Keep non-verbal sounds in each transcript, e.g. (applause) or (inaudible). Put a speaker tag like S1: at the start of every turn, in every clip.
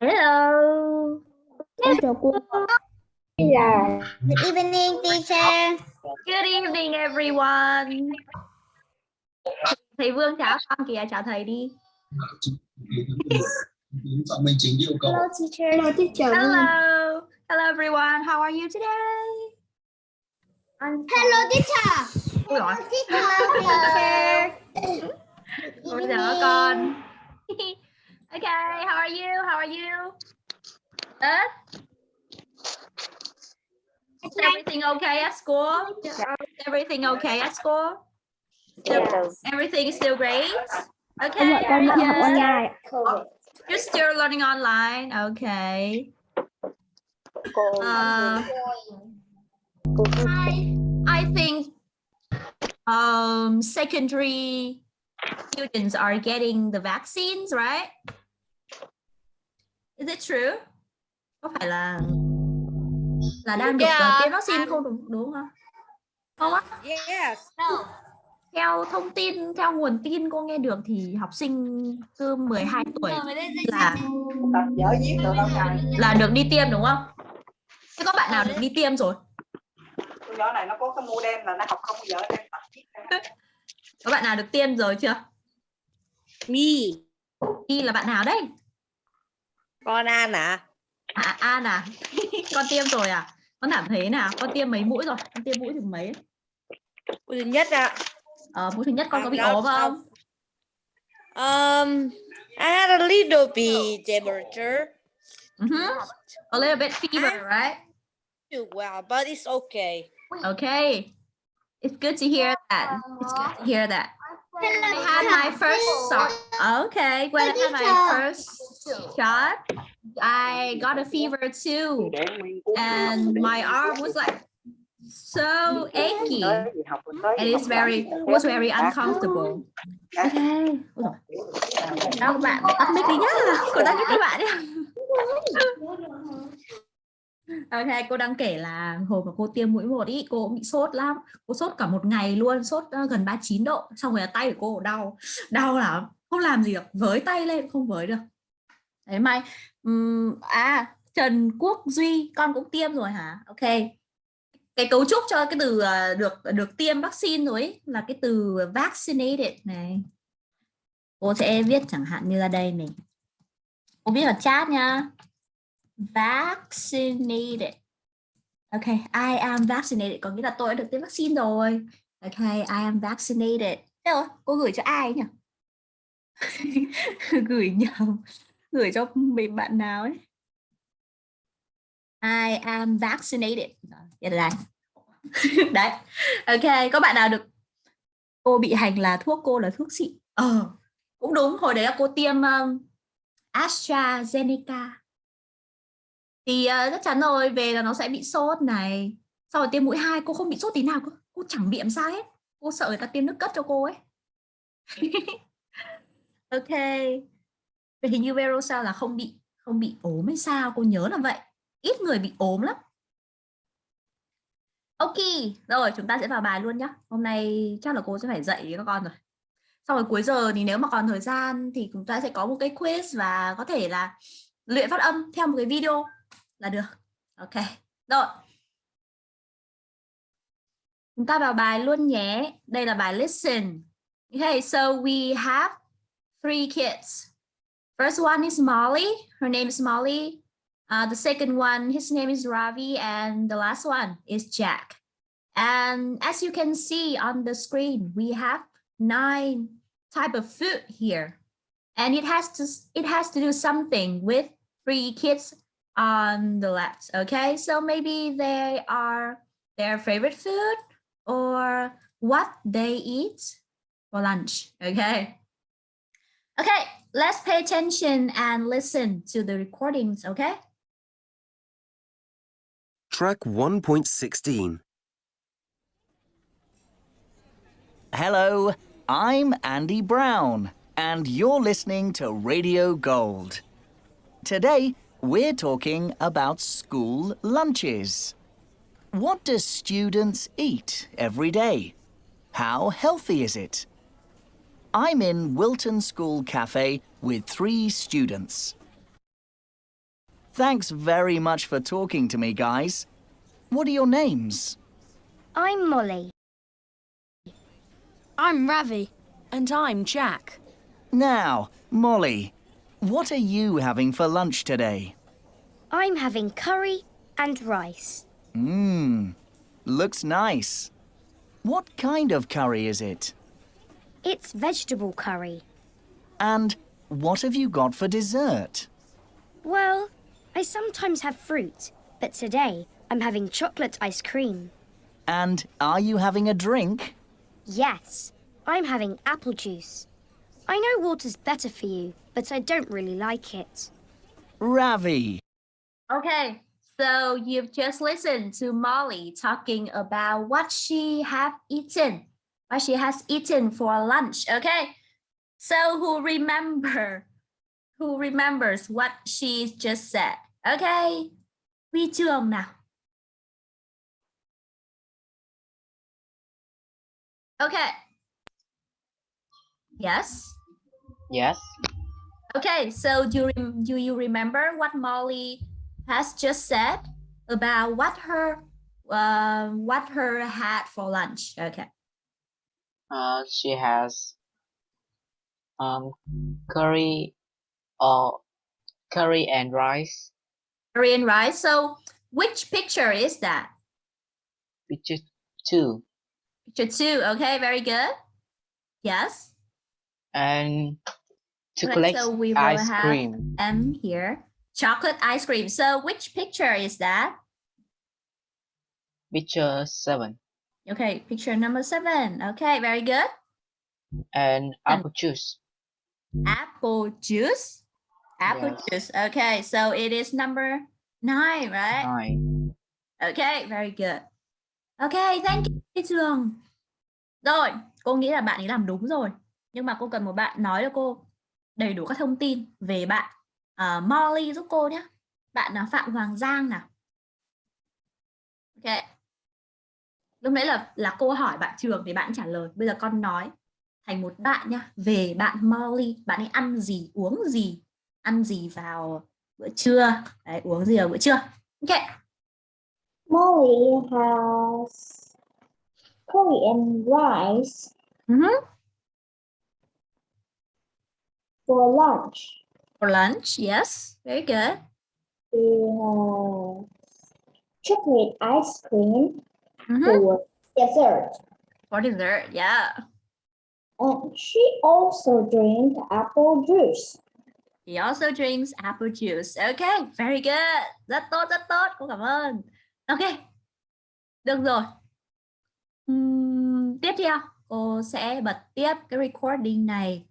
S1: Hello.
S2: Em chào cô.
S3: Là
S4: Good evening, teacher.
S1: Good evening everyone. Thầy Vương chào con kìa, chào thầy đi.
S5: Phạm Minh Chính yêu cầu
S4: Hello, teacher.
S2: Hello teacher.
S1: Hello. Hello everyone. How are you today?
S4: Hello, teacher.
S1: Ôi giời,
S4: Teacher. (laughs)
S1: ôi giời con. (laughs) okay, how are you? How are you? Good? Is everything okay at school? Is everything okay at school? Still, everything is still great? Okay.
S2: Em gọi con
S1: very
S2: đang học
S1: good.
S2: online.
S1: You're still learning online. Okay. Uh, I think um, secondary students are getting the vaccines, right? Is it true? Có phải là là đang được
S6: Yeah,
S1: tiêm vaccine không đúng đúng không? Không á.
S6: Yes.
S1: Theo thông tin, theo nguồn tin cô nghe được thì học sinh từ 12 tuổi là là được đi tiêm đúng không? Thế có bạn nào được đi tiêm rồi?
S3: Con nhỏ này nó có cái mô đen là nó học không giờ đem tập.
S1: Có bạn nào được tiêm rồi chưa?
S6: Me.
S1: Y là bạn nào đấy?
S6: Con An à?
S1: À, An à? (laughs) con tiêm rồi à? Con cảm thấy nào? Con tiêm mấy mũi rồi? Con tiêm mũi thứ mấy?
S6: Mũi thứ nhất ạ.
S1: Ờ, mũi thứ nhất con có bị
S6: À,
S1: ốm không?
S6: Um, I had a little bit temperature.
S1: Mhm. A little bit fever, right?
S6: Too well, but it's okay.
S1: Okay. It's good to hear that. It's good to hear that. When I had my first shot. Okay, when I had my first shot, I got a fever too, and my arm was like so achy, and it's very was very uncomfortable. Okay. Đâu các bạn tắt mic đi nhá. Cô đang với các bạn nhá. Ok, cô đang kể là hồi mà cô tiêm mũi một ý, cô cũng bị sốt lắm. Cô sốt cả một ngày luôn, sốt ờ, gần 39 độ. Xong rồi là tay của cô đau, đau lắm. Không làm gì được, với tay lên không với được. Đấy mai, Um, à Trần Quốc Duy, con cũng tiêm rồi hả? Ok. Cái cấu trúc cho cái từ ờ, được được tiêm vaccine rồi ý, là cái từ vaccinated này. Cô sẽ viết chẳng hạn như là đây này. Cô viết vào chat nha vaccinated. Okay, I am vaccinated có nghĩa là tôi đã được tiêm vaccine rồi. Okay, I am vaccinated. Thế rồi, cô gửi cho ai nhỉ? (laughs) gửi nhầm, gửi cho mình bạn nào ấy. I am vaccinated. Đây là (laughs) Đấy. Ok, có bạn nào được cô bị hành là thuốc cô là thuốc xịn? Ờ, cũng đúng, hồi đấy là cô tiêm um, AstraZeneca thì uh, chắc chắn rồi về là nó sẽ bị sốt này. Sau rồi tiêm mũi hai cô không bị sốt tí nào cô, cô chẳng bị làm sao hết. Cô sợ người ta tiêm nước cất cho cô ấy. (laughs) Ok. Vậy hình như Verosa là không bị không bị ốm hay sao? Cô nhớ là vậy. Ít người bị ốm lắm. Ok rồi chúng ta sẽ vào bài luôn nhá. Hôm nay chắc là cô sẽ phải dạy các con rồi. Sau rồi cuối giờ thì nếu mà còn thời gian thì chúng ta sẽ có một cái quiz và có thể là luyện phát âm theo một cái video. Là được. Ok. Rồi. Chúng ta vào bài luôn nhé. Đây là bài listen. Okay so we have three kids. First one is Molly. Her name is Molly. Uh, the second one his name is Ravi and the last one is Jack. And as you can see on the screen we have nine type of food here. And it has to it has to do something with three kids on the left okay so maybe they are their favorite food or what they eat for lunch okay okay let's pay attention and listen to the recordings okay
S7: Track 1.16.
S8: Hello, I'm Andy Brown, and you're listening to Radio Gold. Today, we're talking about school lunches. What do students eat every day? How healthy is it? I'm in Wilton School Cafe with three students. Thanks very much for talking to me, guys. What are your names?
S4: I'm Molly.
S2: I'm Ravi. And I'm Jack.
S8: Now, Molly, what are you having for lunch today?
S4: I'm having curry and rice.
S8: Mmm, looks nice. What kind of curry is it?
S4: It's vegetable curry.
S8: And what have you got for dessert?
S4: Well, I sometimes have fruit, but today I'm having chocolate ice cream.
S8: And are you having a drink?
S4: Yes, I'm having apple juice. I know water's better for you, but I don't really like it.
S8: Ravi.
S1: Okay, so you've just listened to Molly talking about what she have eaten, what she has eaten for lunch. Okay, so who remember, who remembers what she just said? Okay, Huy Trường now. Okay. Yes.
S9: Yes.
S1: Okay, so do you, do you remember what Molly has just said about what her uh, what her had for lunch? Okay.
S9: Uh, she has um curry or curry and rice.
S1: Curry and rice. So which picture is that?
S9: Picture two.
S1: Picture two. Okay, very good. Yes.
S9: And Chocolate
S1: so we will
S9: ice
S1: have
S9: cream.
S1: M here. Chocolate ice cream. So which picture is that?
S9: Picture seven.
S1: Okay, picture number seven. Okay, very good.
S9: And apple juice.
S1: Apple juice. Apple
S9: Yes.
S1: juice. Okay, so it is number nine, right?
S9: Nine.
S1: Okay, very good. Okay, thank you Trường. Rồi, cô nghĩ là bạn ấy làm đúng rồi. Nhưng mà cô cần một bạn nói cho cô đầy đủ các thông tin về bạn à, Molly giúp cô nhé. Bạn là Phạm Hoàng Giang nào. Ok. Lúc nãy là là cô hỏi bạn Trường thì bạn trả lời. Bây giờ con nói thành một bạn nhá. Về bạn Molly, bạn ấy ăn gì, uống gì, ăn gì vào bữa trưa, Đấy, uống gì vào bữa trưa. Ok.
S10: Molly has curry and rice
S1: Mhm.
S10: For lunch.
S1: For lunch, yes, very good.
S10: She has chocolate ice cream
S1: Mhm.
S10: for dessert.
S1: For dessert, yeah.
S10: And she also drinks apple juice.
S1: He also drinks apple juice. Okay, very good. Rất tốt, rất tốt. Cô cảm ơn. Ok. Được rồi. Ừm, tiếp theo, cô sẽ bật tiếp cái recording này.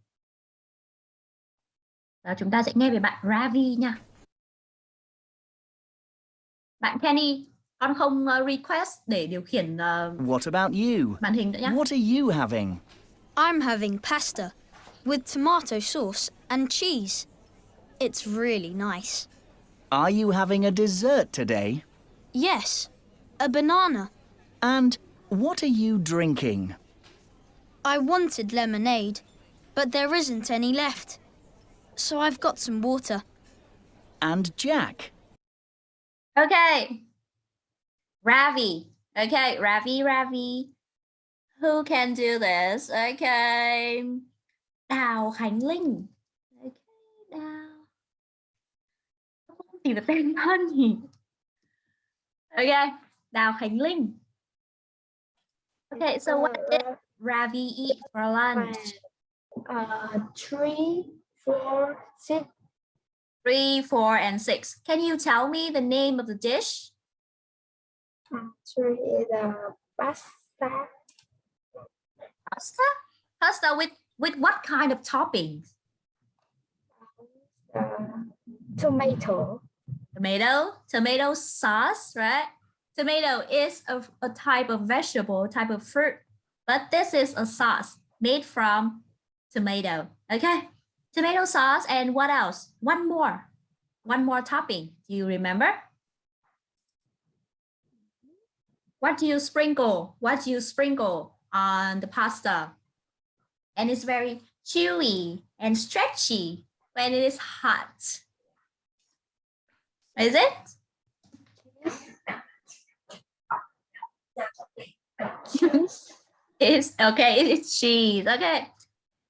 S1: Và chúng ta sẽ nghe về bạn Ravi nha. Bạn Kenny, con không uh, request để điều khiển uh,
S8: What about you?
S1: màn hình nữa nhé.
S8: What are you having?
S2: I'm having pasta with tomato sauce and cheese. It's really nice.
S8: Are you having a dessert today?
S2: Yes, a banana.
S8: And what are you drinking?
S2: I wanted lemonade, but there isn't any left. So I've got some water.
S8: And Jack?
S1: Okay. Ravi. Okay, Ravi, Ravi. Who can do this? Okay. Đào Khánh Linh. Okay, Đào. Không tìm được tên thân nhỉ? Okay, Đào Khánh Linh. Okay, so what did Ravi eat for lunch?
S10: Uh, three, four, six.
S1: Three, four, and six. Can you tell me the name of the dish?
S10: Three is a pasta.
S1: Pasta? Pasta with with what kind of toppings?
S10: Uh, tomato.
S1: Tomato, tomato sauce, right? Tomato is a, a type of vegetable, type of fruit, but this is a sauce made from tomato. Okay, tomato sauce, and what else? One more, one more topping. Do you remember? What do you sprinkle? What do you sprinkle on the pasta? And it's very chewy and stretchy when it is hot. Is it? (laughs) it's okay, it's cheese. Okay.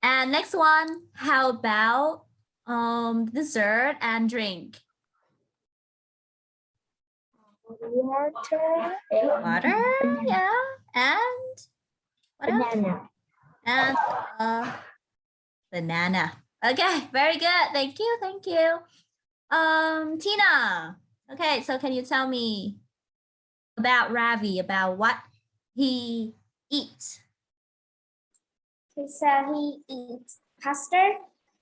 S1: And next one, how about um dessert and drink?
S10: Water
S1: Water, yeah. And what else?
S10: banana.
S1: And uh, banana. Okay, very good. Thank you, thank you. Um, Tina. Okay, so can you tell me about Ravi, about what he eats?
S10: So he eats pasta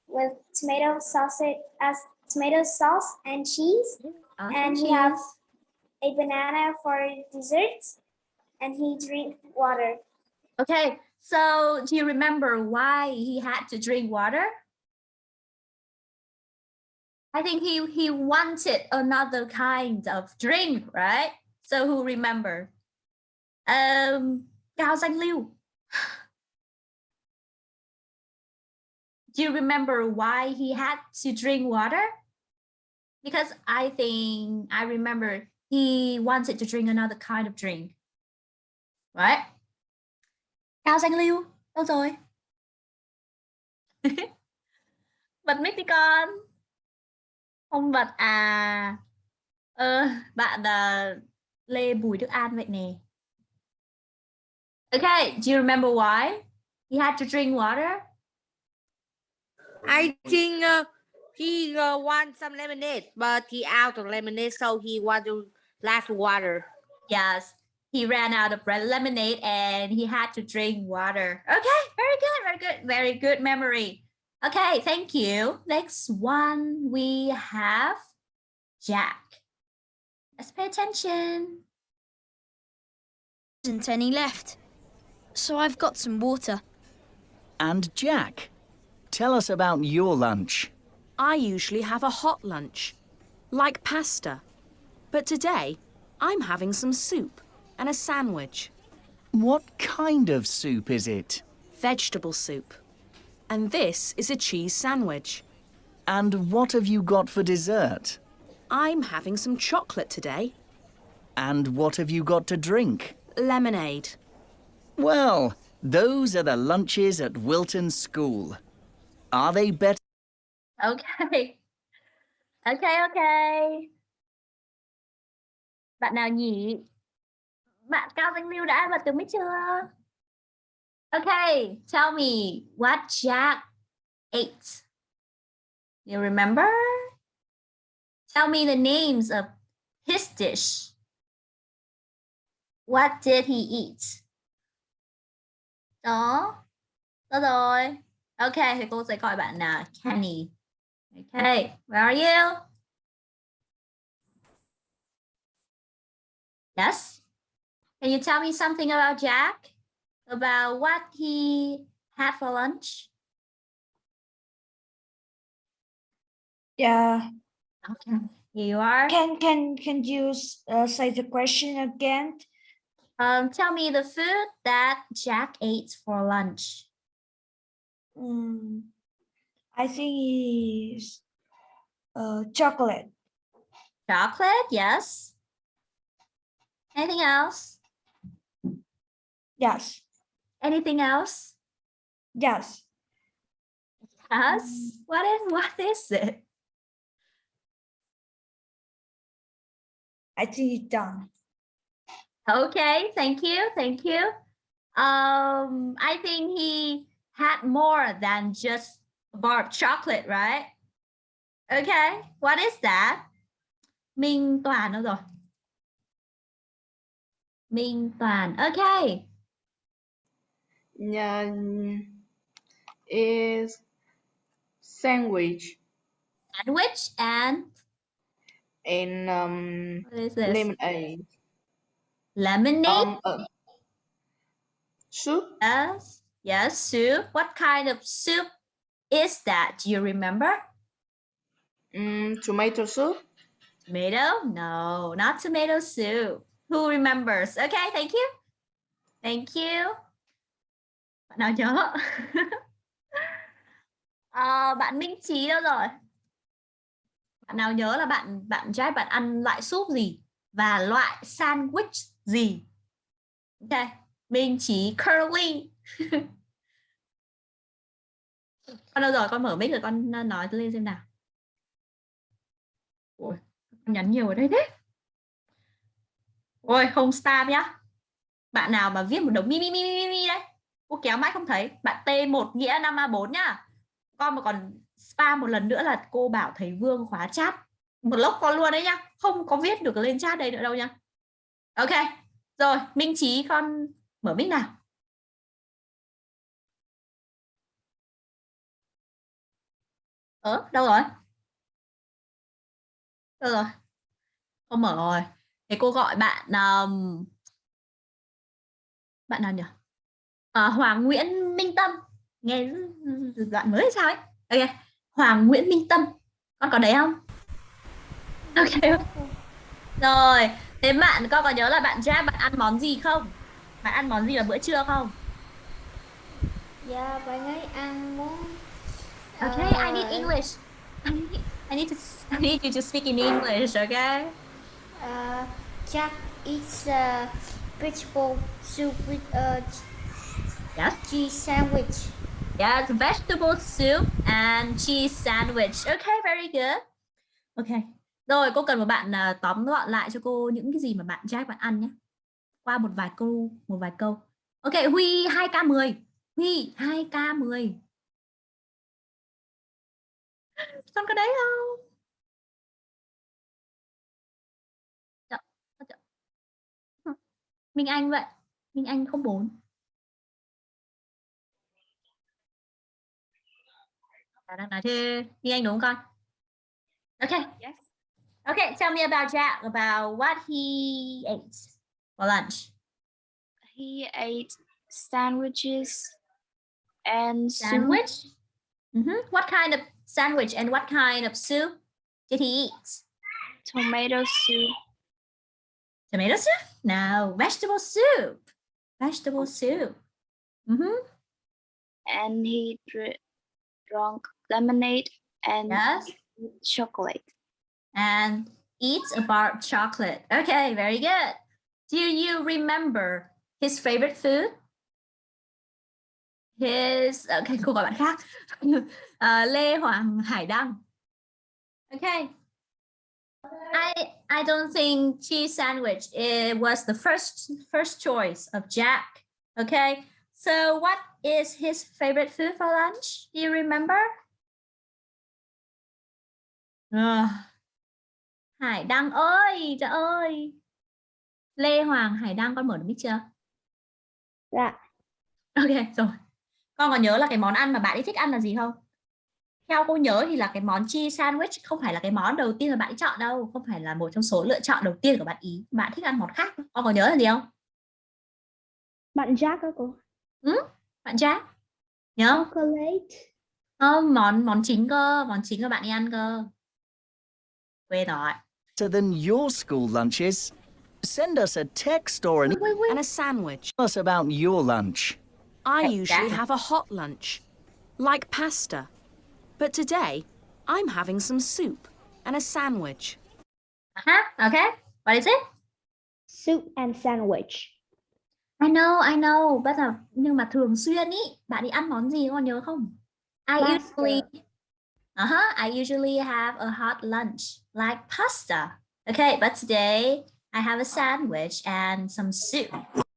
S10: with tomato sausage as tomato sauce and cheese,
S1: Awesome
S10: And he has a banana for dessert, and he drink water.
S1: Okay, so do you remember why he had to drink water? I think he he wanted another kind of drink, right? So who remember? Um, Cao Danh Liu. Do you remember why he had to drink water? Because I think I remember he wanted to drink another kind of drink, right? Cao Danh lưu đâu rồi? (laughs) bật mic đi con. Không bật à. Ờ, bạn uh, Lê Bùi Đức An vậy nè. Okay, do you remember why he had to drink water?
S6: I think uh, he uh, want some lemonade, but he out of lemonade, so he want to last water.
S1: Yes, he ran out of red lemonade and he had to drink water. Okay, very good, very good, very good memory. Okay, thank you. Next one we have Jack. Let's pay attention.
S2: There isn't any left. So I've got some water.
S8: And Jack, tell us about your lunch.
S11: I usually have a hot lunch, like pasta. But today, I'm having some soup and a sandwich,
S8: What kind of soup is it?
S11: vegetable soup. And this is a cheese sandwich.
S8: And what have you got for dessert?
S11: I'm having some chocolate today,
S8: And what have you got to drink?
S11: lemonade.
S8: Well, those are the lunches at Wilton School. Are they better?
S1: Okay. (laughs) Okay, okay. Bạn nào nhỉ? Bạn Cao Danh Lưu đã bật từ mic chưa? Okay, tell me what Jack ate. You remember? Tell me the names of his dish. What did he eat? Đó. Đó rồi. Okay, thì cô sẽ gọi bạn là Kenny. Okay, where are you? Yes. Can you tell me something about Jack? About what he had for lunch?
S12: Yeah.
S1: Okay, here you are.
S12: Can can can you uh, say the question again?
S1: Um, tell me the food that Jack ate for lunch.
S12: Mm, I think is uh chocolate.
S1: Chocolate, yes. Anything else?
S12: Yes.
S1: Anything else?
S12: Yes.
S1: Yes. What is what is it?
S12: I think it's done.
S1: Okay, thank you, thank you. Um, I think he had more than just a bar of chocolate, right? Okay, what is that? Minh Toàn đâu rồi? Minh Toàn, okay.
S13: Yeah, is sandwich
S1: Sandwich and
S13: and um
S1: what is this?
S13: lemonade.
S1: Lemonade?
S13: Um, uh, soup.
S1: Yes, yes, soup. What kind of soup is that? Do you remember?
S13: Mm, tomato soup.
S1: Tomato? No, not tomato soup. Who remembers? Okay, thank you. Thank you. Bạn nào nhớ? (laughs) Ờ, bạn Minh Trí đâu rồi? Bạn nào nhớ là bạn bạn Jack bạn ăn loại súp gì và loại sandwich gì? Ok, Minh Chí Curly con đâu rồi? Con mở mic rồi con ờ, nói lên xem nào. Ôi, con nhắn nhiều ở đây thế. Ôi, không spam nhá. Bạn nào mà viết một đống mi mi mi mi mi đấy. Cô kéo mãi không thấy. Bạn T1 nghĩa 5A4 nhá. Con mà còn spam một lần nữa là cô bảo thầy Vương khóa chat một lốc con luôn đấy nhá không có viết được lên chat đây nữa đâu nhá ok rồi Minh trí con mở mic nào ở đâu rồi? Đâu rồi? Không mở rồi. Thế cô gọi bạn um, bạn nào nhỉ? À, Hoàng Nguyễn Minh Tâm. Nghe đoạn mới sao ấy? Ok Hoàng Nguyễn Minh Tâm. Con có đấy không? Ok. Rồi thế bạn con có nhớ là bạn Jack bạn ăn món gì không? Bạn ăn món gì vào bữa trưa không?
S10: Dạ, bạn ấy ăn món
S1: okay I need English I need, I need to I need you to speak in English okay
S10: uh, Jack eats a vegetable soup with a
S1: yes
S10: cheese sandwich.
S1: Yes, vegetable soup and cheese sandwich. Okay, very good. Okay. Rồi, cô cần một bạn uh, tóm gọn lại cho cô những cái gì mà bạn Jack bạn ăn nhé. Qua một vài câu, một vài câu. Ok, Huy 2K10. Huy 2K10. Con có đấy không? Chợ. Minh Anh vậy. Minh Anh không bốn. đang nói thế Minh Anh đúng không con? Okay.
S3: Yes.
S1: Okay, tell me about Jack, about what he ate for lunch.
S14: He ate sandwiches and.
S1: Sandwich? Mm -hmm. What kind of sandwich and what kind of soup did he eat?
S14: Tomato soup.
S1: Tomato soup? No, vegetable soup. Vegetable soup. Mm -hmm.
S14: And he dr drank lemonade and
S1: yes.
S14: chocolate.
S1: And eats a bar of chocolate. Okay, very good. Do you remember his favorite food? His okay, cô gọi bạn khác. uh, (laughs) Lê Hoàng Hải Đăng. Okay. I I don't think cheese sandwich it was the first first choice of Jack. Okay. So what is his favorite food for lunch? Do you remember? À. Hải Đăng ơi, trời ơi. Lê Hoàng Hải Đăng con mở được mic chưa?
S10: Dạ.
S1: Ok, rồi. Con có nhớ là cái món ăn mà bạn ấy thích ăn là gì không? Theo cô nhớ thì là cái món cheese sandwich không phải là cái món đầu tiên mà bạn ấy chọn đâu, không phải là một trong số lựa chọn đầu tiên của bạn ý. Bạn thích ăn món khác. Con có nhớ là gì không?
S10: Bạn Jack đó cô.
S1: Ừ, bạn Jack. Nhớ không?
S10: Chocolate.
S1: Không, món món chính cơ, món chính của bạn ấy ăn cơ. Quên rồi.
S8: Better than your school lunches. Send us a text or an
S1: Wait, wait, wait.
S11: And a sandwich.
S8: Tell us about your lunch.
S11: I usually have a hot lunch, like pasta. But today, I'm having some soup and a sandwich.
S1: Uh-huh, okay. What is it?
S10: Soup and sandwich.
S1: I know, I know. But là nhưng mà thường xuyên ý, bạn đi ăn món gì con nhớ không? I
S10: Pasta.
S1: usually Uh-huh, I usually have a hot lunch like pasta. Okay, but today I have a sandwich and some soup.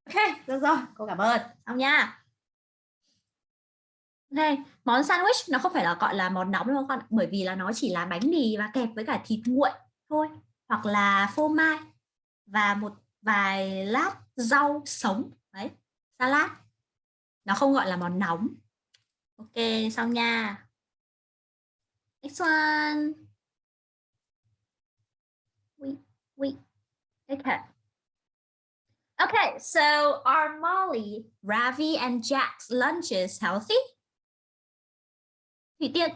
S1: Okay, được rồi, cô cảm ơn. Xong nha. Ok, món sandwich nó không phải là gọi là món nóng đâu con, bởi vì là nó chỉ là bánh mì và kẹp với cả thịt nguội thôi, hoặc là phô mai và một vài lát rau sống đấy, salad. Nó không gọi là món nóng. Ok, xong nha. Next one. Wait, wait. Okay. Okay, so are Molly, Ravi, and Jack's lunches healthy? Thủy Tiên.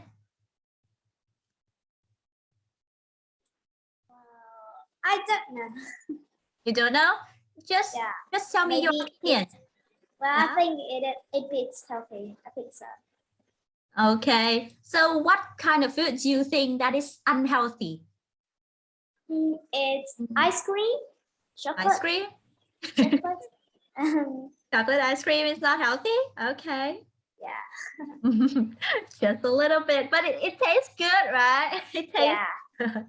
S10: I don't know.
S1: You don't know? Just
S10: Yeah.
S1: just tell me your opinion.
S10: Well,
S1: Yeah.
S10: I think it it it's healthy. I think so.
S1: Okay. So what kind of food do you think that is unhealthy?
S10: Mm, It's ice cream, chocolate,
S1: Ice cream?
S10: chocolate. (laughs) Um,
S1: Chocolate ice cream is not healthy? Okay.
S10: Yeah. (laughs)
S1: Just a little bit, but it, it tastes good, right? (laughs) It tastes
S10: Yeah. (laughs)
S1: okay.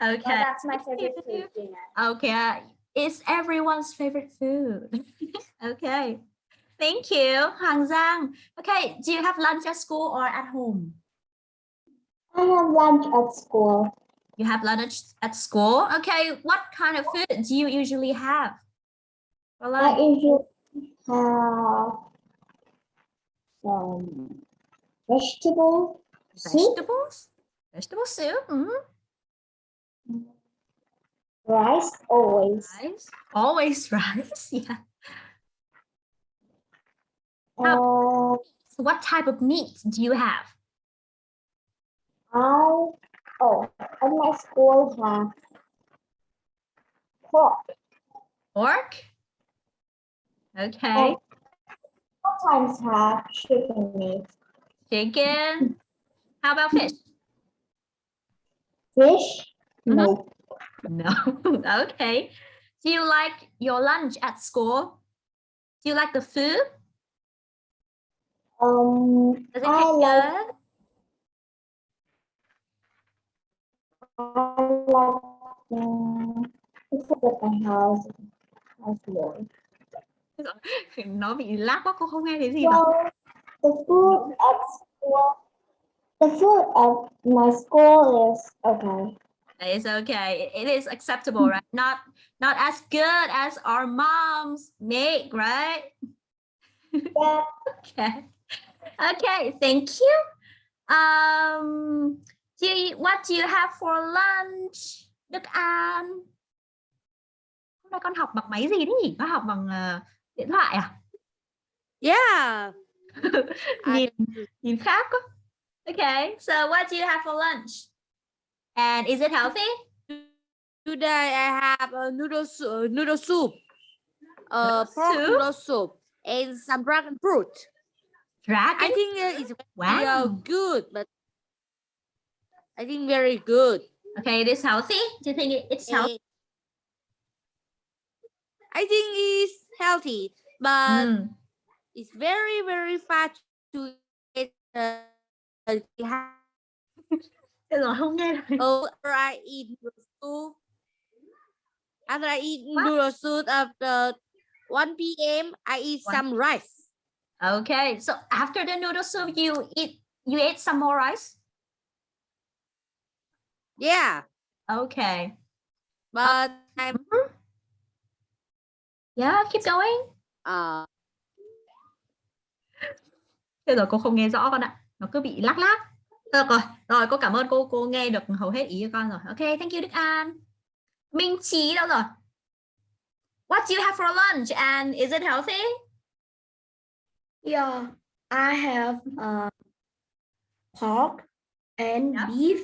S10: Well, that's my favorite food, Gina.
S1: Okay. Uh, it's everyone's favorite food. okay. Thank you, Hang Zhang. Okay, do you have lunch at school or at home?
S10: I have lunch at school.
S1: You have lunch at school? Okay, what kind of food do you usually have? for
S10: I usually have some vegetable soup,
S1: Vegetables? Vegetable soup? mhm.
S10: rice always.
S1: Rice? Always (laughs) rice, yeah.
S10: Uh,
S1: So what type of meat do you have?
S10: I oh at my school have pork.
S1: Pork? Okay.
S10: Sometimes have chicken meat.
S1: Chicken? How about fish?
S10: Fish?
S1: Mhm.
S10: No.
S1: No. (laughs) okay. Do you like your lunch at school? Do you like the food?
S10: Um,
S1: Does it
S10: I
S1: taste
S10: like
S1: good?
S10: I like um, it's at my house. More. (laughs)
S1: Nó bị lag quá cô không nghe thấy gì mà.
S10: Well, the food at school, the food at my school is okay.
S1: It's okay. It is acceptable, right? Not not as good as our moms make, right? (laughs)
S10: Yeah.
S1: Okay. Okay, thank you. Um, do you, what do you have for lunch? Đức An. Hôm nay con học bằng máy gì đấy nhỉ? Con học bằng ờ, điện thoại à?
S6: Yeah. (laughs)
S1: nhìn nhìn khác quá. Okay, so what do you have for lunch? And is it healthy?
S6: Today I have a noodle soup, noodle soup, uh,
S1: Noodle
S6: pork
S1: soup?
S6: noodle soup, and some dragon fruit.
S1: Dragon?
S6: I think uh, it's very
S1: Wow.
S6: uh, good, but I think very good.
S1: Okay, it is healthy. Do you think it's healthy?
S6: I think it's healthy, but
S1: Mm.
S6: it's very very fast to eat. Uh, uh,
S1: Thế rồi không nghe được.
S6: Oh, after I eat noodle soup, after I eat noodle soup after 1 p.m., I eat
S1: One-
S6: some rice.
S1: Okay, so after the noodle soup, you eat you ate some more rice.
S6: Yeah,
S1: Okay.
S6: but I'm
S1: Mhm. Yeah, keep going.
S6: uh
S1: Thế rồi cô không nghe rõ con ạ. Nó cứ bị lắc lắc. Được rồi. Rồi cô cảm ơn cô cô nghe được hầu hết ý của con rồi. Okay, thank you Đức An. Minh Trí đâu rồi? What do you have for lunch and is it healthy?
S12: Yeah, I have uh, pork and
S1: Yeah.
S12: beef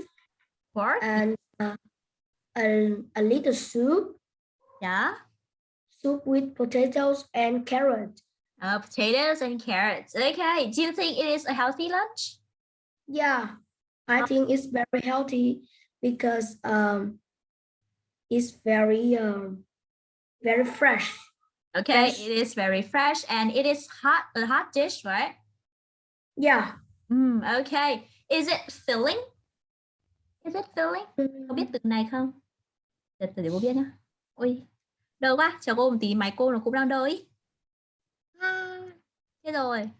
S1: Pork.
S12: and uh, a, a little soup,
S1: Yeah.
S12: Soup with potatoes and carrot.
S1: Uh, potatoes and carrots. Okay. Do you think it is a healthy lunch?
S12: Yeah, I think it's very healthy because um, it's very um, very fresh.
S1: Okay,
S12: Fresh.
S1: it is very fresh and it is hot, a hot dish, right?
S12: Yeah.
S1: Mm, okay. Is it filling? Is it filling?
S12: Mm,
S1: Có biết từ này không? Để, để cô biết nhá. Ôi, đâu quá. Chờ cô một tí, máy cô nó cũng đang đợi ý. À, Thế rồi.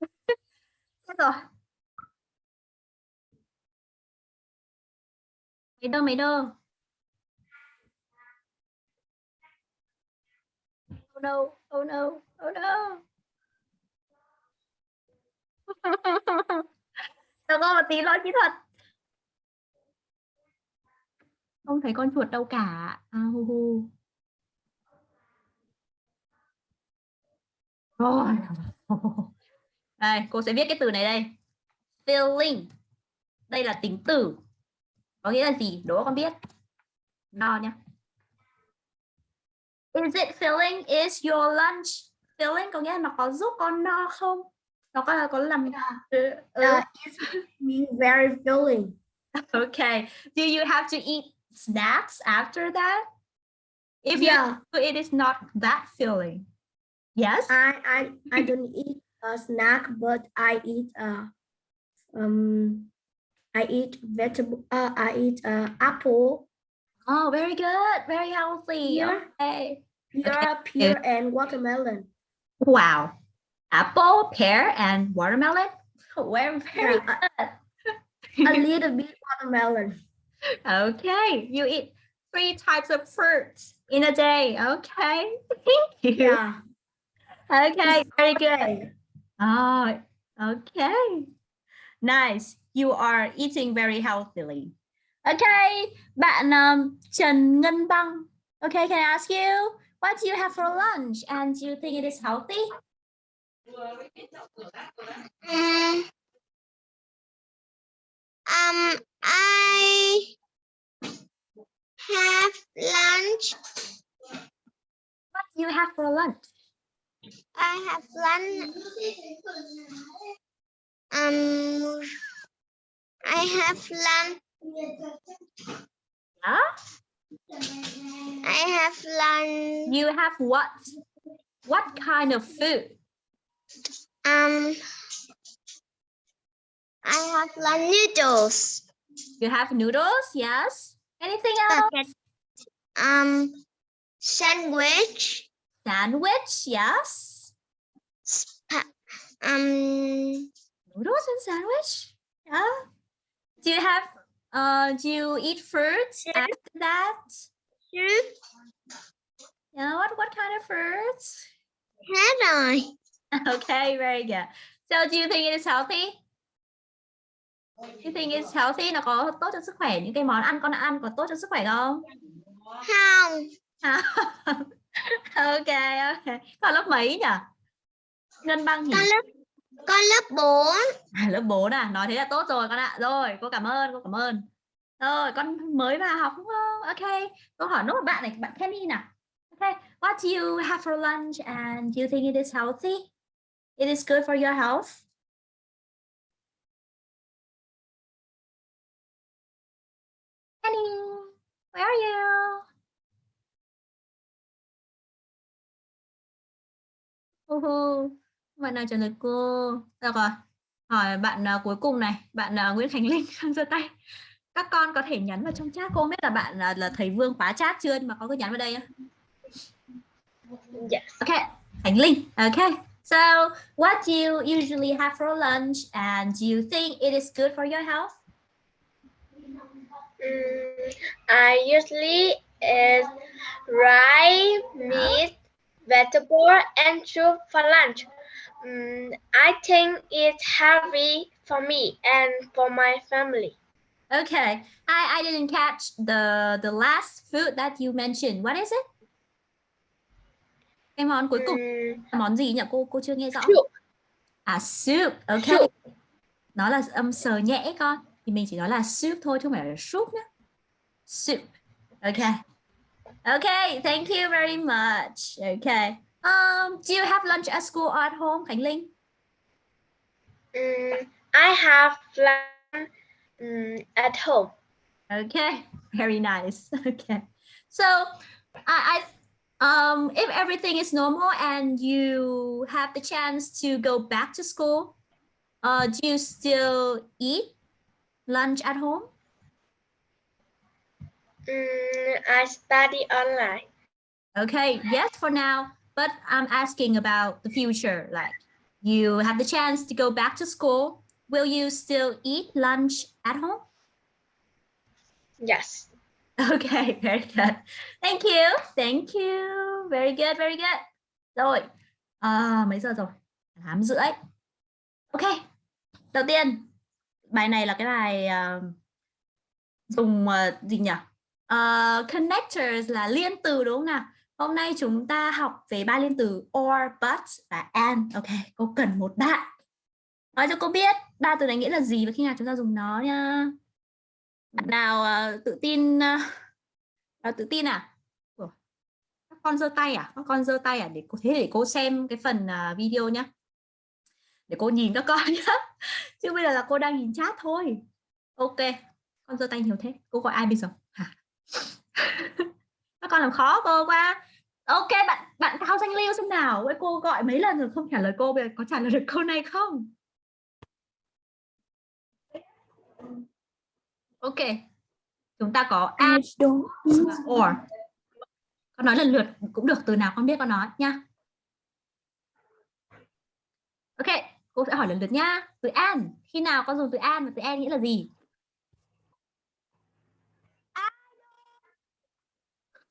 S1: (laughs) Thế rồi. Mấy đơ, mấy đơ. Oh no, oh no, oh no. (laughs) Chờ cô một tí lỗi kỹ thuật. Không thấy con chuột đâu cả. À, hu hu. Rồi. (laughs) Đây, cô sẽ viết cái từ này đây. Filling. Đây là tính từ. Có nghĩa là gì? Đố con biết. No nhá. Is it filling? Is your lunch filling? Có nghĩa là nó có giúp con no không? nó có có làm ừ, ừ.
S12: Uh, it's being very filling. (laughs)
S1: okay do you have to eat snacks after that if
S12: Yeah.
S1: you it is not that filling yes
S12: I I I don't (laughs) eat a snack, but I eat a, um I eat vegetable. Uh, I eat uh apple,
S1: oh very good very healthy
S12: Yeah.
S1: okay
S12: pear, pear, and watermelon.
S1: wow apple pear and watermelon (laughs) very very
S12: Yeah,
S1: good (laughs)
S12: A little bit watermelon.
S1: Okay you eat three types of fruits in a day okay (laughs) thank you
S12: Yeah.
S1: okay very good
S12: Okay.
S1: Oh, okay. Nice. You are eating very healthily. Okay, bạn um, Trần Ngân Băng. Okay, can I ask you, what do you have for lunch and do you think it is healthy?
S10: Um, um, I have lunch.
S1: What do you have for lunch?
S10: I have lunch. Um, I have lunch.
S1: Yeah?
S10: I have lunch.
S1: You have what? What kind of food?
S10: Um, I have lunch noodles.
S1: You have noodles, yes? Anything else?
S10: Um, sandwich.
S1: Sandwich, yes?
S10: Spa- um,
S1: Noodles and sandwich? Yeah. Do you have, uh, do you eat fruits after that?
S10: soup.
S1: Yeah, what, what kind of fruits?
S10: Hết rồi. (laughs)
S1: Okay, very good. So do you think it is healthy? You think it's healthy? Nó có tốt cho sức khỏe? Những cái món ăn con ăn có tốt cho sức khỏe không?
S10: Không.
S1: À, (laughs) ok, ok. Con lớp mấy nhỉ? Ngân băng nhỉ?
S10: Con lớp con lớp 4.
S1: À, lớp 4 à? Nói thế là tốt rồi con ạ. Rồi, cô cảm ơn, cô cảm ơn. Rồi, con mới vào học đúng không? Ok. Câu hỏi nốt một bạn này, bạn Kenny nào. Ok. What do you have for lunch and do you think it is healthy? It is good for your health? Kenny, where are you? Hu hu. Bạn nào trả lời cô? Được rồi. Hỏi bạn à, cuối cùng này, bạn à, Nguyễn Khánh Linh đang (laughs) giơ tay. Các con có thể nhắn vào trong chat cô không biết là bạn là, là thầy Vương khóa chat chưa mà có cứ nhắn vào đây á.
S12: Yes.
S1: Okay, Khánh Linh. Okay. So, what do you usually have for lunch and do you think it is good for your health?
S15: Mm, I usually eat rice, meat, vegetable, and soup for lunch. Mm, I think it's healthy for me and for my family.
S1: Okay. I, I didn't catch the the last food that you mentioned. What is it? Cái món cuối cùng
S15: Mm,
S1: là món gì nhỉ? Cô cô chưa nghe rõ.
S15: soup.
S1: À soup. Okay.
S15: Soup.
S1: Nó là âm sờ nhẹ con. Thì mình chỉ nói là soup thôi chứ không phải là soup nhé. Soup. Okay. Okay, thank you very much. Okay. Um, do you have lunch at school or at home, Khánh Linh?
S15: Mm, I have lunch mm, at home.
S1: Okay, very nice. (laughs) Okay, so I, I um, if everything is normal and you have the chance to go back to school, uh, do you still eat lunch at home?
S15: Mm, I study online.
S1: Okay, yes, for now, but I'm asking about the future. Like, you have the chance to go back to school. Will you still eat lunch at home?
S15: Yes. (laughs)
S1: Okay, very good. Thank you. Thank you. Very good, very good. Rồi, à, mấy giờ rồi? 8 rưỡi. Ok, đầu tiên, bài này là cái bài uh, dùng uh, gì nhỉ? Uh, connectors là liên từ đúng không nào? Hôm nay chúng ta học về ba liên từ or, but và and. Ok, cô cần một bạn. Nói cho cô biết ba từ này nghĩa là gì và khi nào chúng ta dùng nó nha. Bạn nào uh, tự tin uh, nào tự tin à? Ủa, Các con giơ tay à? Các con giơ tay à? Để cô thế để cô xem cái phần uh, video nhá để cô nhìn các con (laughs) nhé chứ bây giờ là cô đang nhìn chat thôi. Ok con giơ tay nhiều thế. Cô gọi ai bây giờ? Hả? (laughs) Các con làm khó cô quá. Ok bạn bạn cao danh lưu xem nào. Với cô gọi mấy lần rồi không trả lời cô bây giờ có trả lời được câu này không? Ok chúng ta có and or. Con nói lần lượt cũng được từ nào con biết con nói nha ok cô sẽ hỏi lần lượt nhá. Từ and khi nào con dùng từ and và từ and nghĩa là gì?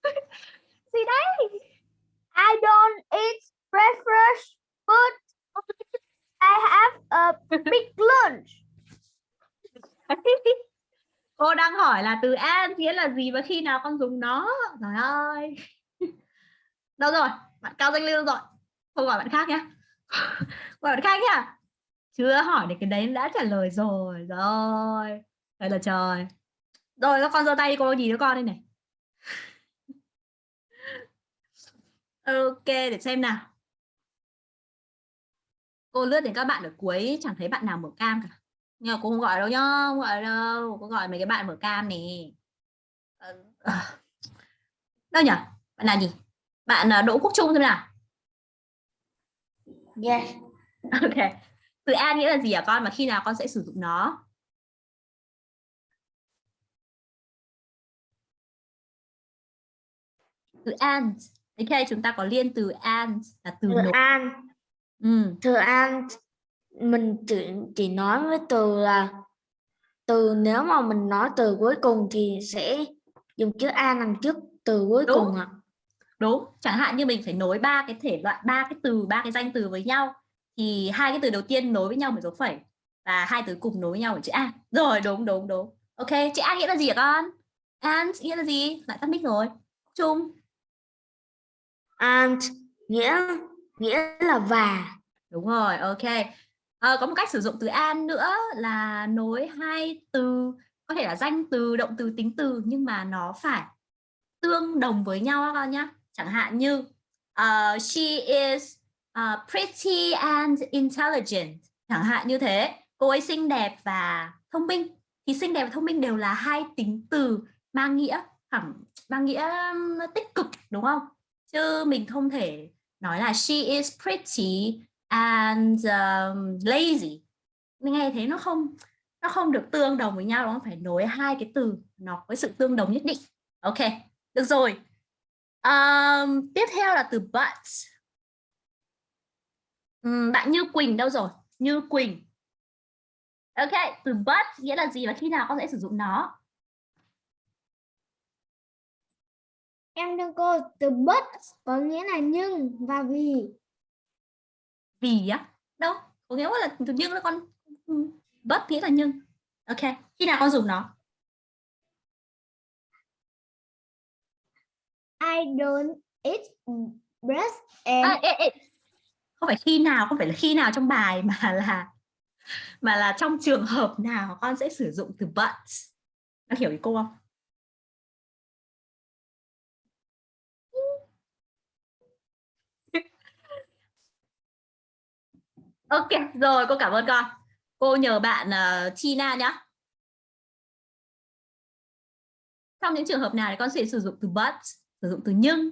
S1: (laughs) Gì đấy?
S12: I don't eat breakfast, but I have a big lunch. (laughs)
S1: cô đang hỏi là từ and nghĩa là gì và khi nào con dùng nó? Trời ơi. (laughs) Đâu rồi? Bạn cao danh lưu rồi? Không gọi bạn khác nhé (laughs) bạn khác nhá. Chưa hỏi được cái đấy đã trả lời rồi. Rồi. Đây là trời. Rồi, các con giơ tay đi, cô gì đứa con đây này? (laughs) Ok, để xem nào. Cô lướt đến các bạn ở cuối, chẳng thấy bạn nào mở cam cả. Nhưng mà cô không gọi đâu nhá, không gọi đâu. Cô gọi mấy cái bạn mở cam này ờ, ờ. đâu nhỉ bạn là gì? Bạn à, đỗ quốc trung xem nào.
S12: Yes.
S1: ok từ an nghĩa là gì hả con mà khi nào con sẽ sử dụng nó từ and ok chúng ta có liên từ and là từ
S12: Từ
S1: nối
S12: an.
S1: ừ.
S12: Từ an mình chỉ chỉ nói với từ là từ nếu mà mình nói từ cuối cùng thì sẽ dùng chữ an đằng trước từ cuối
S1: Đúng.
S12: cùng ạ.
S1: Đúng chẳng hạn như mình phải nối ba cái thể loại ba cái từ ba cái danh từ với nhau thì hai cái từ đầu tiên nối với nhau một dấu phẩy và hai từ cùng nối với nhau với chữ an rồi đúng đúng đúng. Ok chữ an nghĩa là gì hả con? And nghĩa là gì? Lại tắt mic rồi. Chung.
S12: And nghĩa nghĩa là và.
S1: đúng rồi ok. Ờ, có một cách sử dụng từ an nữa là nối hai từ có thể là danh từ động từ tính từ nhưng mà nó phải tương đồng với nhau các con nhé chẳng hạn như uh, she is uh, pretty and intelligent. Chẳng hạn như thế. Cô ấy xinh đẹp và thông minh. Thì xinh đẹp và thông minh đều là hai tính từ mang nghĩa thẳng mang nghĩa tích cực đúng không? Chứ mình không thể nói là she is pretty and um, lazy. Mình nghe thế nó không nó không được tương đồng với nhau nó phải nối hai cái từ nó với sự tương đồng nhất định. Ok được rồi um, tiếp theo là từ but. Um, bạn Như Quỳnh đâu rồi? Như Quỳnh. Ok từ but nghĩa là gì và khi nào con sẽ sử dụng nó?
S12: Em đừng cô từ but có nghĩa là nhưng và vì.
S1: vì á? Đâu có nghĩa là từ nhưng là con ừ, but nghĩa là nhưng. Ok khi nào con dùng nó
S12: I don't eat breast. and
S1: à, ê, ê. không phải khi nào không phải là khi nào trong bài mà (laughs) là mà là trong trường hợp nào con sẽ sử dụng từ but con hiểu ý cô không (laughs) ok rồi cô cảm ơn con cô nhờ bạn ờ, uh, China nhá trong những trường hợp nào thì con sẽ sử dụng từ but sử dụng từ nhưng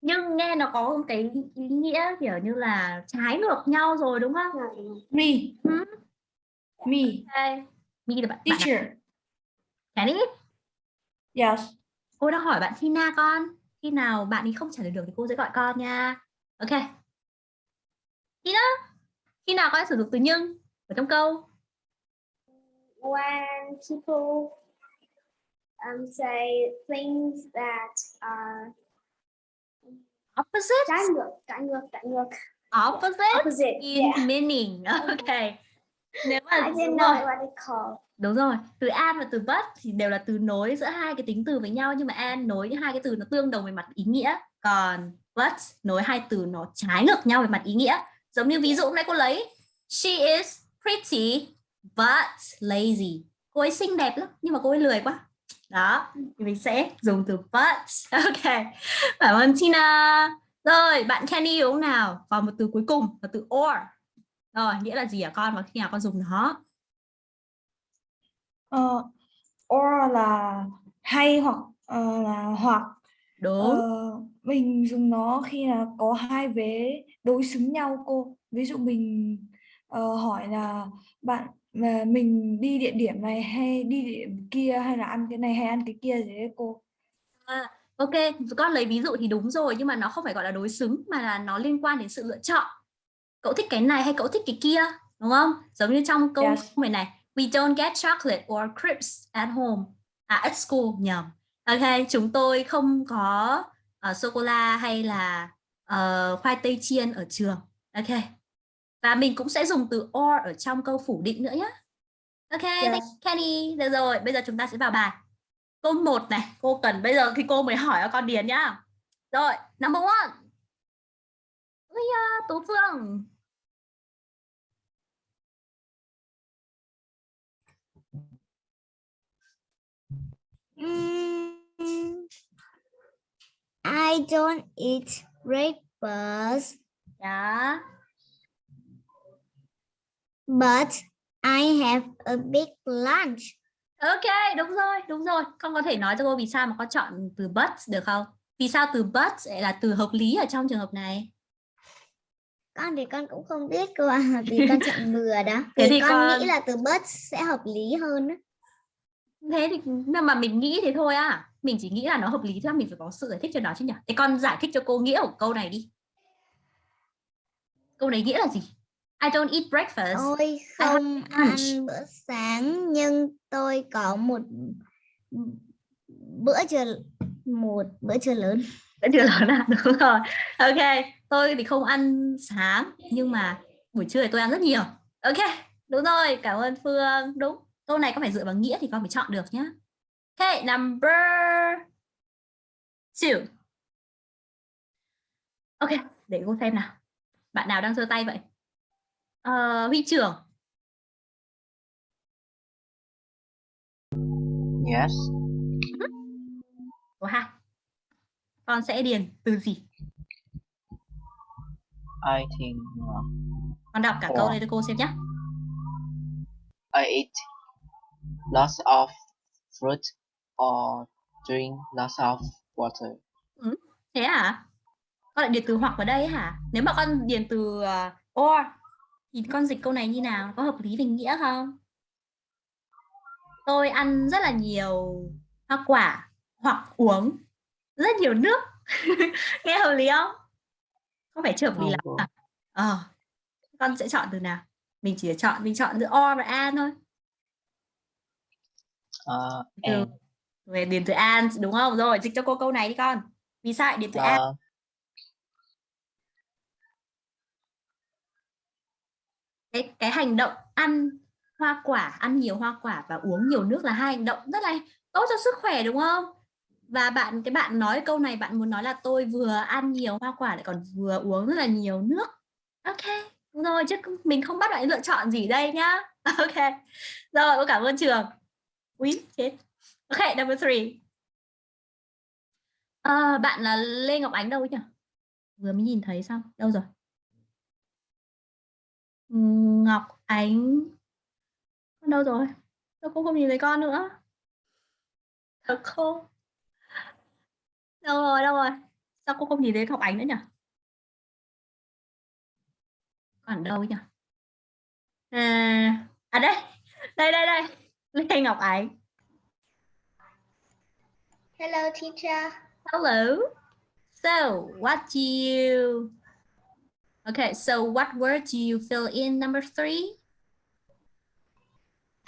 S1: nhưng nghe nó có một cái ý nghĩa kiểu như là trái ngược nhau rồi đúng không
S12: me.
S1: ừ.
S12: Me.
S1: okay. me là bạn
S12: Teacher.
S1: bạn Chinese
S12: Yes.
S1: cô đang hỏi bạn Tina con khi nào bạn ấy không trả lời được thì cô sẽ gọi con nha ok Tina khi nào con sử dụng từ nhưng ở trong câu
S10: When people um, say things that are
S1: opposite
S10: trái ngược, trái ngược, trái ngược.
S1: opposite,
S10: Opposite,
S1: in
S10: yeah.
S1: meaning. (laughs) Ok. Nếu mà
S10: I didn't know what it called.
S1: đúng rồi. Từ and và từ but thì đều là từ nối giữa hai cái tính từ với nhau nhưng mà and nối hai cái từ nó tương đồng về mặt ý nghĩa. Còn but nối hai từ nó trái ngược nhau về mặt ý nghĩa. Giống như ví dụ hôm nay cô lấy she is pretty but lazy. Cô ấy xinh đẹp lắm nhưng mà cô ấy lười quá. Đó thì mình sẽ dùng từ but. (laughs) Ok. Cảm ơn Tina. Rồi bạn Kenny đúng không nào? Còn một từ cuối cùng là từ or. Rồi nghĩa là gì hả con? Và khi nào con dùng nó?
S12: Ờ, or là hay hoặc ờ, là hoặc.
S1: Đúng.
S12: Ờ, mình dùng nó khi là có hai vế đối xứng nhau cô. Ví dụ mình ờ, hỏi là bạn mà mình đi địa điểm này hay đi địa điểm kia hay là ăn cái này hay ăn cái kia gì đấy cô
S1: À, ok, con lấy ví dụ thì đúng rồi nhưng mà nó không phải gọi là đối xứng mà là nó liên quan đến sự lựa chọn. Cậu thích cái này hay cậu thích cái kia, đúng không? Giống như trong câu
S12: Yes.
S1: này này, we don't get chocolate or crisps at home, à at school nhầm. Ok, chúng tôi không có uh, sô cô la hay là uh, khoai tây chiên ở trường. Ok. Và mình cũng sẽ dùng từ or ở trong câu phủ định nữa nhé. Ok, thank you, Kenny. Được rồi, bây giờ chúng ta sẽ vào bài. Câu 1 này, cô cần bây giờ thì cô mới hỏi con điền nhá. Rồi, number one. Ui da, Tú Phương.
S10: I don't eat breakfast,
S1: Yeah.
S10: But I have a big lunch.
S1: Ok, đúng rồi, đúng rồi. Con có thể nói cho cô vì sao mà con chọn từ but được không? Vì sao từ but lại là từ hợp lý ở trong trường hợp này?
S10: Con thì con cũng không biết cơ ạ, vì con chọn (laughs) bừa đó.
S1: Thế thì
S10: con,
S1: con-
S10: nghĩ là từ but sẽ hợp lý hơn.
S1: Thế thì nhưng mà mình nghĩ thế thôi à. Mình chỉ nghĩ là nó hợp lý thôi, mình phải có sự giải thích cho nó chứ nhỉ? Thế con giải thích cho cô nghĩa của câu này đi. Câu này nghĩa là gì? I don't eat breakfast.
S10: Tôi không ăn bữa sáng nhưng tôi có một bữa trưa một bữa trưa lớn.
S1: Bữa trưa lớn à? (laughs) Đúng rồi. Ok, tôi thì không ăn sáng nhưng mà buổi trưa thì tôi ăn rất nhiều. Ok, đúng rồi, cảm ơn Phương. Đúng. Câu này có phải dựa vào nghĩa thì con phải chọn được nhá. Ok, number two. Ok, để cô xem nào. Bạn nào đang giơ tay vậy? Ờ, Huy trưởng.
S9: Yes.
S1: Số 2. Con sẽ điền từ gì?
S9: I think uh,
S1: Con đọc cả câu này cho cô xem nhé.
S9: I eat lots of fruit or drink lots of water.
S1: Thế hả? Con lại điền từ hoặc vào đây hả? Nếu mà con điền từ uh, or thì con dịch câu này như nào? Có hợp lý về nghĩa không? Tôi ăn rất là nhiều hoa quả hoặc uống rất nhiều nước. (laughs) Nghe hợp lý không? Không phải chưa hợp lý lắm à? Ờ. Con sẽ chọn từ nào? Mình chỉ chọn mình chọn giữa or và an thôi.
S9: Uh,
S1: về điền từ an đúng không rồi dịch cho cô câu này đi con vì sao điền từ an cái cái hành động ăn hoa quả ăn nhiều hoa quả và uống nhiều nước là hai hành động rất là tốt cho sức khỏe đúng không? Và bạn cái bạn nói câu này bạn muốn nói là tôi vừa ăn nhiều hoa quả lại còn vừa uống rất là nhiều nước. Ok đúng rồi chứ mình không bắt bạn lựa chọn gì đây nhá. (laughs) Ok rồi cô cảm ơn trường. Quý chết. Ok number three. À, bạn là Lê Ngọc Ánh đâu nhỉ? Vừa mới nhìn thấy xong đâu rồi? Ngọc Ánh. Con đâu rồi? Sao cô không nhìn thấy con nữa? Thật không? Đâu rồi đâu rồi? Sao cô không nhìn thấy Ngọc Ánh nữa nhỉ? Còn đâu nhỉ? À, à đây đây đây đây. Lê Ngọc Ánh.
S10: Hello teacher.
S1: hello. So what do you okay so what word do you fill in number three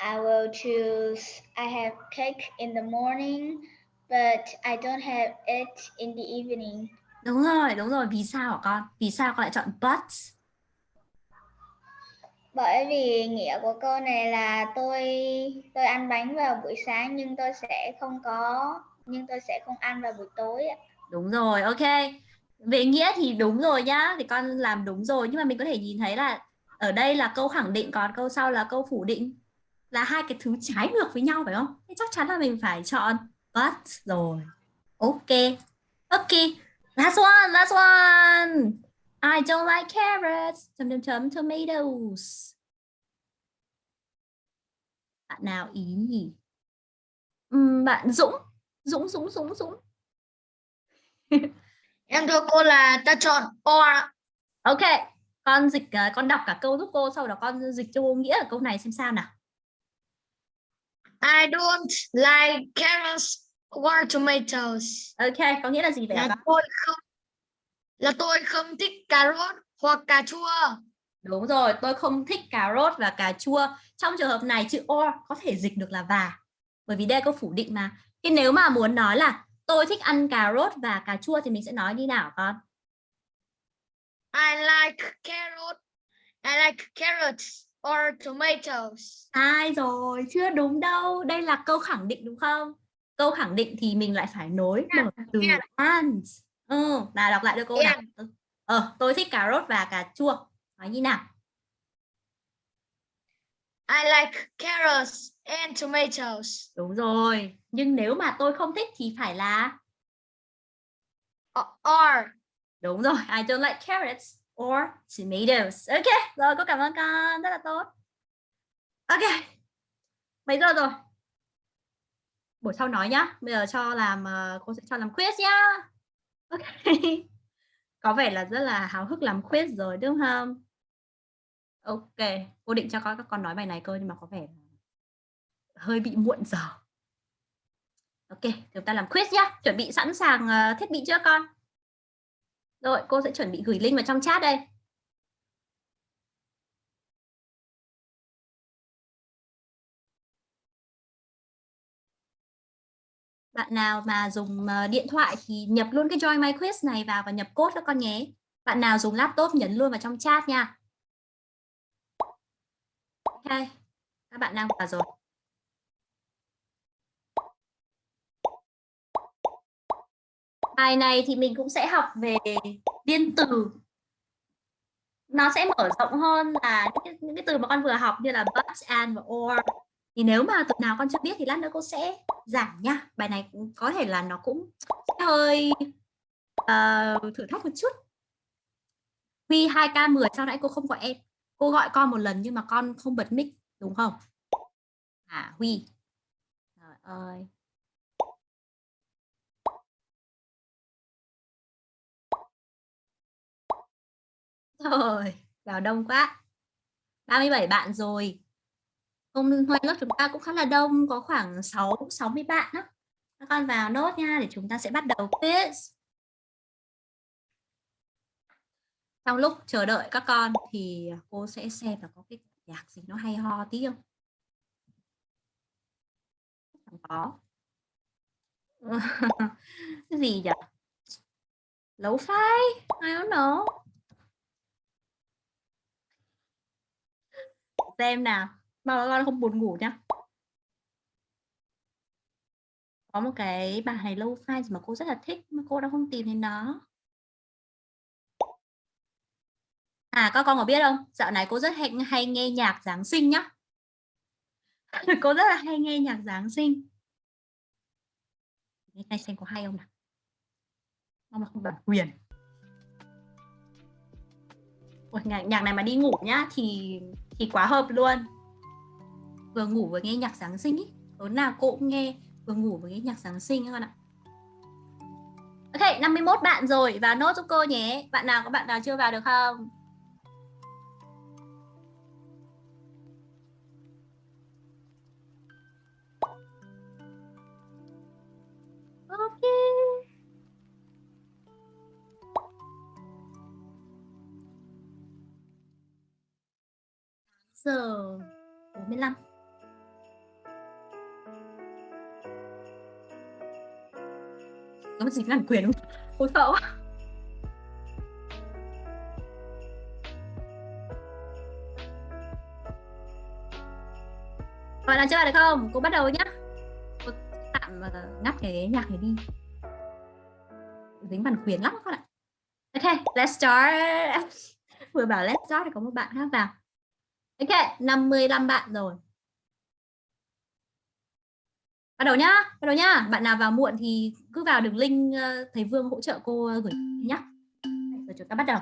S10: I will choose I have cake in the morning but I don't have it in the evening.
S1: đúng rồi đúng rồi vì sao hả con vì sao con lại chọn but
S10: Bởi vì nghĩa của câu này là tôi tôi ăn bánh vào buổi sáng nhưng tôi sẽ không có nhưng tôi sẽ không ăn vào buổi tối.
S1: Đúng rồi, ok. Về nghĩa thì đúng rồi nhá, thì con làm đúng rồi nhưng mà mình có thể nhìn thấy là ở đây là câu khẳng định còn câu sau là câu phủ định. là hai cái thứ trái ngược với nhau phải không? Thế chắc chắn là mình phải chọn but rồi. Ok. Ok. Last one, last one. I don't like carrots. Chấm chấm chấm tomatoes. Bạn nào ý nhỉ? Uhm, bạn Dũng. Dũng, Dũng, Dũng, Dũng. (laughs)
S15: Em thưa cô là ta chọn or.
S1: Ok, con dịch uh, con đọc cả câu giúp cô sau đó con dịch cho cô nghĩa ở câu này xem sao nào.
S15: I don't like carrots or tomatoes.
S1: Ok, có nghĩa là gì vậy
S15: là
S1: ạ?
S15: tôi không là tôi không thích cà rốt hoặc cà chua.
S1: Đúng rồi, tôi không thích cà rốt và cà chua. Trong trường hợp này chữ or có thể dịch được là và. Bởi vì đây câu phủ định mà. Thì nếu mà muốn nói là tôi thích ăn cà rốt và cà chua thì mình sẽ nói như nào con?
S15: I like carrot. I like carrots or tomatoes.
S1: Sai rồi, chưa đúng đâu. Đây là câu khẳng định đúng không? Câu khẳng định thì mình lại phải nối một từ and. Ừ, là đọc lại được câu nào. Ờ, tôi thích cà rốt và cà chua. Nói như nào?
S15: I like carrots and tomatoes.
S1: Đúng rồi. Nhưng nếu mà tôi không thích thì phải là
S15: or.
S1: Đúng rồi. I don't like carrots or tomatoes. Ok. Rồi, cô cảm ơn con. Rất là tốt. Ok. Mấy giờ rồi? Buổi sau nói nhá. Bây giờ cho làm uh, cô sẽ cho làm quiz nhá. Ok. (laughs) Có vẻ là rất là háo hức làm quiz rồi đúng không? Ok, cô định cho các con nói bài này cơ nhưng mà có vẻ hơi bị muộn giờ. Ok, chúng ta làm quiz nhá. Chuẩn bị sẵn sàng ờ, thiết bị chưa con? Rồi, cô sẽ chuẩn bị gửi link vào trong chat đây. Bạn nào mà dùng ờ, điện thoại thì nhập luôn cái Join My Quiz này vào và nhập code cho con nhé. Bạn nào dùng laptop nhấn luôn vào trong chat nha. Ok, các bạn đang vào rồi. Bài này thì mình cũng sẽ học về liên từ. Nó sẽ mở rộng hơn là những cái, những cái từ mà con vừa học như là but, and và or. Thì nếu mà từ nào con chưa biết thì lát nữa cô sẽ giảng nha. Bài này có thể là nó cũng hơi uh, thử thách một chút. Huy 2K10 sau nãy cô không gọi em. Cô gọi con một lần nhưng mà con không bật mic đúng không? À Huy. Trời ơi. Rồi, vào đông quá. 37 bạn rồi. Hôm nay lớp chúng ta cũng khá là đông, có khoảng 6 60 bạn đó. Các con vào nốt nha để chúng ta sẽ bắt đầu quiz. Trong lúc chờ đợi các con thì cô sẽ xem là có cái nhạc gì nó hay ho tí không? Chẳng có. (laughs) cái gì nhỉ? Lấu phai, I don't know. Xem nào, mà con không buồn ngủ nhá. Có một cái bài này lâu phai mà cô rất là thích mà cô đã không tìm thấy nó. À các con có biết không? Dạo này cô rất hay, hay nghe nhạc Giáng sinh nhá. (laughs) cô rất là hay nghe nhạc Giáng sinh. Nghe này xem có hay không nào. Mong là không bản quyền. Ôi, nhạc, nhạc này mà đi ngủ nhá thì thì quá hợp luôn. Vừa ngủ vừa nghe nhạc Giáng sinh ý. Tối nào cô cũng nghe vừa ngủ vừa nghe nhạc Giáng sinh các con ạ. Ok, 51 bạn rồi, vào nốt giúp cô nhé. Bạn nào có bạn nào chưa vào được không? Có một bản quyền Cô sợ quá. Gọi là chưa được không? Cô bắt đầu nhá. Cô tạm ờ, ngắt cái nhạc này đi. Dính bản quyền lắm các bạn ạ. Ok, let's start. (laughs) Vừa bảo let's start thì có một bạn khác vào. Ok, 55 bạn rồi bắt đầu nhá, bắt đầu nhá. Bạn nào vào muộn thì cứ vào đường link ờ, thầy vương hỗ trợ cô ờ, gửi nhá. Rồi chúng ta bắt đầu.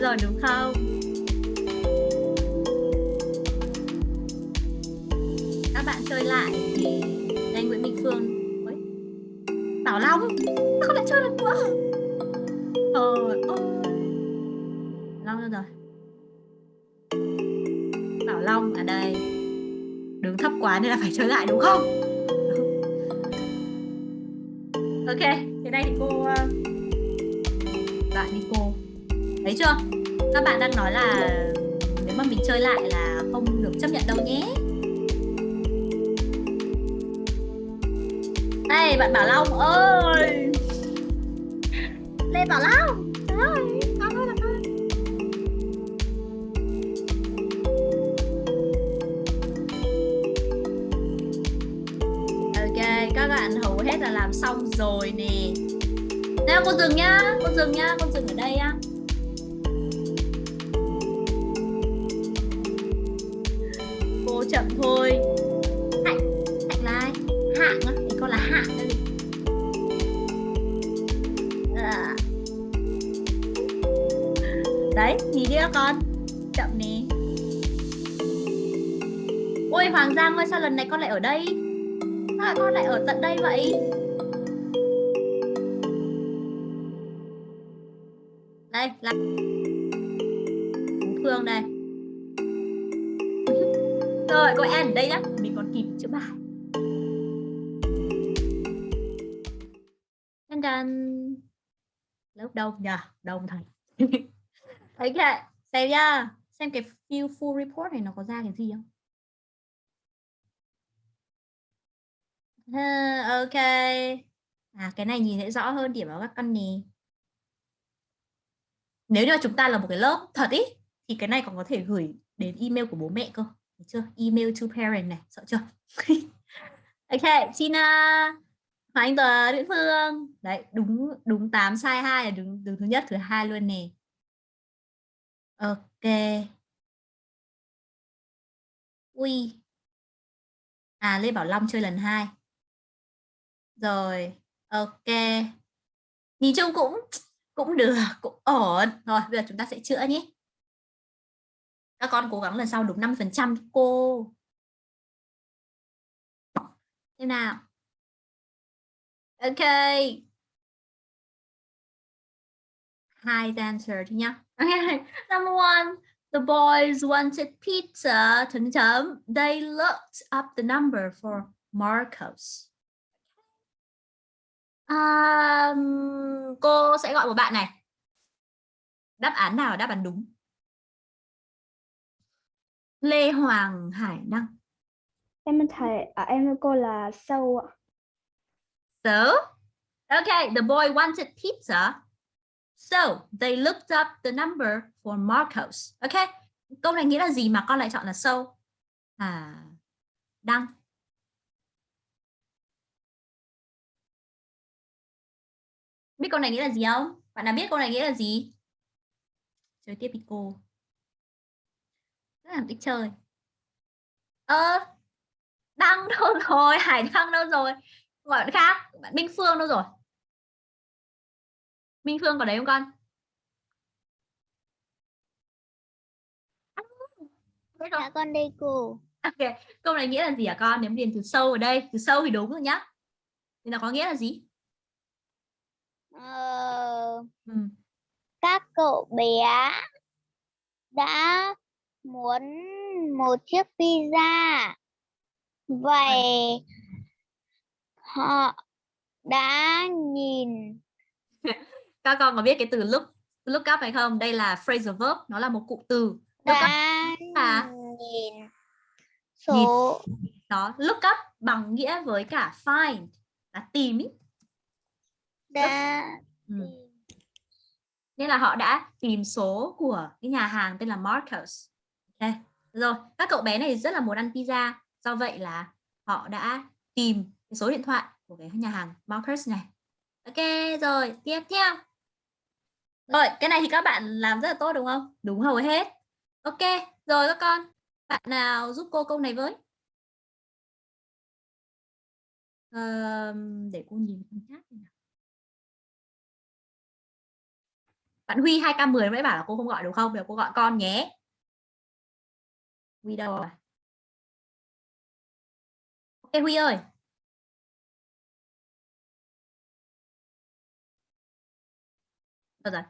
S1: rồi đúng không? Các bạn chơi lại thì anh Nguyễn Bình Phương. Ôi. Bảo Long. Nó không lại chơi được nữa Trời Long đâu rồi? Bảo Long ở đây. Đứng thấp quá nên là phải chơi lại đúng không? Ok, thế này thì cô ờ, bạn đi cô thấy chưa? Các bạn đang nói là nếu mà mình chơi lại là không được chấp nhận đâu nhé. Đây, bạn Bảo Long ơi. Lê Bảo Long. Trời ơi, con ơi là con ok, các bạn hầu hết là làm xong rồi nè. Nào con dừng nhá con dừng nhá con dừng ở đây á. Con. Chậm nè. Ôi, hoàng giang ơi, sao lần này con lại ở đây? Sao con lại ở tận đây vậy? Đây, là Phương đây. Rồi, cô em ở đây nhá. Mình còn kịp chữa bài. Đan đan lớp đông nhờ, đông thật ok (laughs) xem nhá à, xem cái view full report này nó có ra cái gì không? Ha, ok. À cái này nhìn thấy rõ hơn điểm vào các con nè. Nếu như chúng ta là một cái lớp thật ý thì cái này còn có thể gửi đến email của bố mẹ cơ. Được chưa? Email to parent này sợ chưa? (laughs) Ok Tina Hoàng Anh Tuấn Nguyễn Phương. Đấy đúng đúng 8 sai 2 là đúng, đúng thứ nhất thứ hai luôn nè ok. Ui. À Lê Bảo Long chơi lần hai. Rồi, ok. Nhìn chung cũng cũng được, cũng ổn. Rồi bây giờ chúng ta sẽ chữa nhé. Các con cố gắng lần sau đúng 5 phần trăm, cô. Thế nào? Ok hai answer thôi nhá okay. number one the boys wanted pizza chấm chấm they looked up the number for Marcos Um, cô sẽ gọi một bạn này. Đáp án nào là đáp án đúng? Lê Hoàng Hải Đăng.
S10: Em thầy à, em cô là sâu ạ.
S1: So, okay, the boy wanted pizza. So, they looked up the number for Marcos. Okay, câu này nghĩa là gì mà con lại chọn là so? À, Đăng. biết câu này nghĩa là gì không? Bạn nào biết câu này nghĩa là gì? Chơi tiếp đi cô. Rất là thích chơi. Ơ ờ, đăng đâu rồi? (laughs) Hải đăng đâu rồi? Gọi bạn khác bạn minh phương đâu rồi? Minh phương có đấy không con
S10: Dạ con đây cô.
S1: Ok, câu này nghĩa là gì hả con? Nếu điền từ sâu ở đây, từ sâu thì đúng rồi nhá. Thì nó có nghĩa là gì?
S10: Ờ,
S1: Ừ.
S10: các cậu bé đã muốn một chiếc pizza. Vậy họ đã nhìn (laughs)
S1: Các con có biết cái từ look look up hay không? Đây là phrasal verb, nó là một cụm từ. Look up là
S10: nhìn số
S1: đó, look up bằng nghĩa với cả find là tìm ý.
S10: đã
S1: Ừ. Nên là họ đã tìm số của cái nhà hàng tên là Marcos. Ok, rồi các cậu bé này rất là muốn ăn pizza, do vậy là họ đã tìm cái số điện thoại của cái nhà hàng Marcos này. Ok, rồi tiếp theo. Rồi, cái này thì các bạn làm rất là tốt đúng không? Đúng hầu hết. Ok, rồi các con. Bạn nào giúp cô câu này với? Ờ, để cô nhìn con chat nào. Bạn Huy 2K10 mới bảo là cô không gọi đúng không? để cô gọi con nhé. Huy đâu rồi? Ok Huy ơi. Đâu rồi?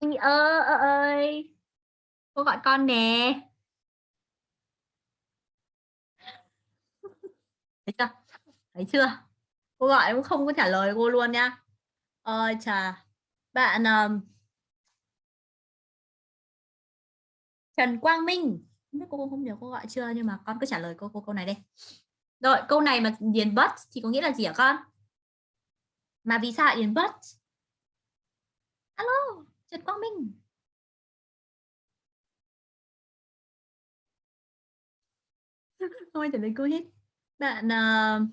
S1: Ơi ơ ơi. Cô gọi con nè. Thấy chưa? Thấy chưa? Cô gọi cũng không có trả lời cô luôn nha. Ôi chà. Bạn um, Trần Quang Minh. Không biết cô không nhớ cô gọi chưa nhưng mà con cứ trả lời cô cô câu này đi. Rồi, câu này mà điền bất thì có nghĩa là gì hả con? Mà vì sao điền bất Alo, Trần Quang Minh. (laughs) Không ai trả lời cô hết. Bạn uh,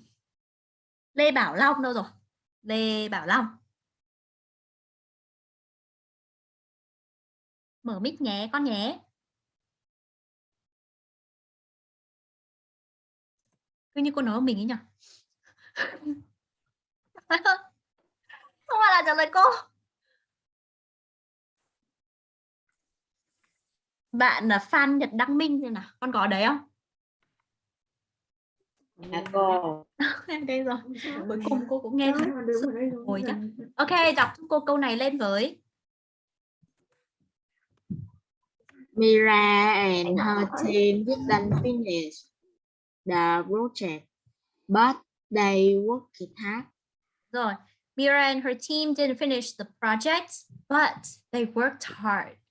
S1: Lê Bảo Long đâu rồi? Lê Bảo Long. Mở mic nhé con nhé. Cứ như cô nói mình ấy nhỉ? (laughs) Không phải là trả lời cô. Bạn là Phan Nhật Đăng Minh rồi nào, con có đấy không?
S6: Dạ cô.
S1: đây rồi. Cuối cùng cô cũng nghe ngồi chắc. Ok, đọc cho cô câu này lên với.
S6: Mira and her team didn't finish the project, but they worked hard.
S1: Rồi, Mira and her team didn't finish the project, but they worked hard.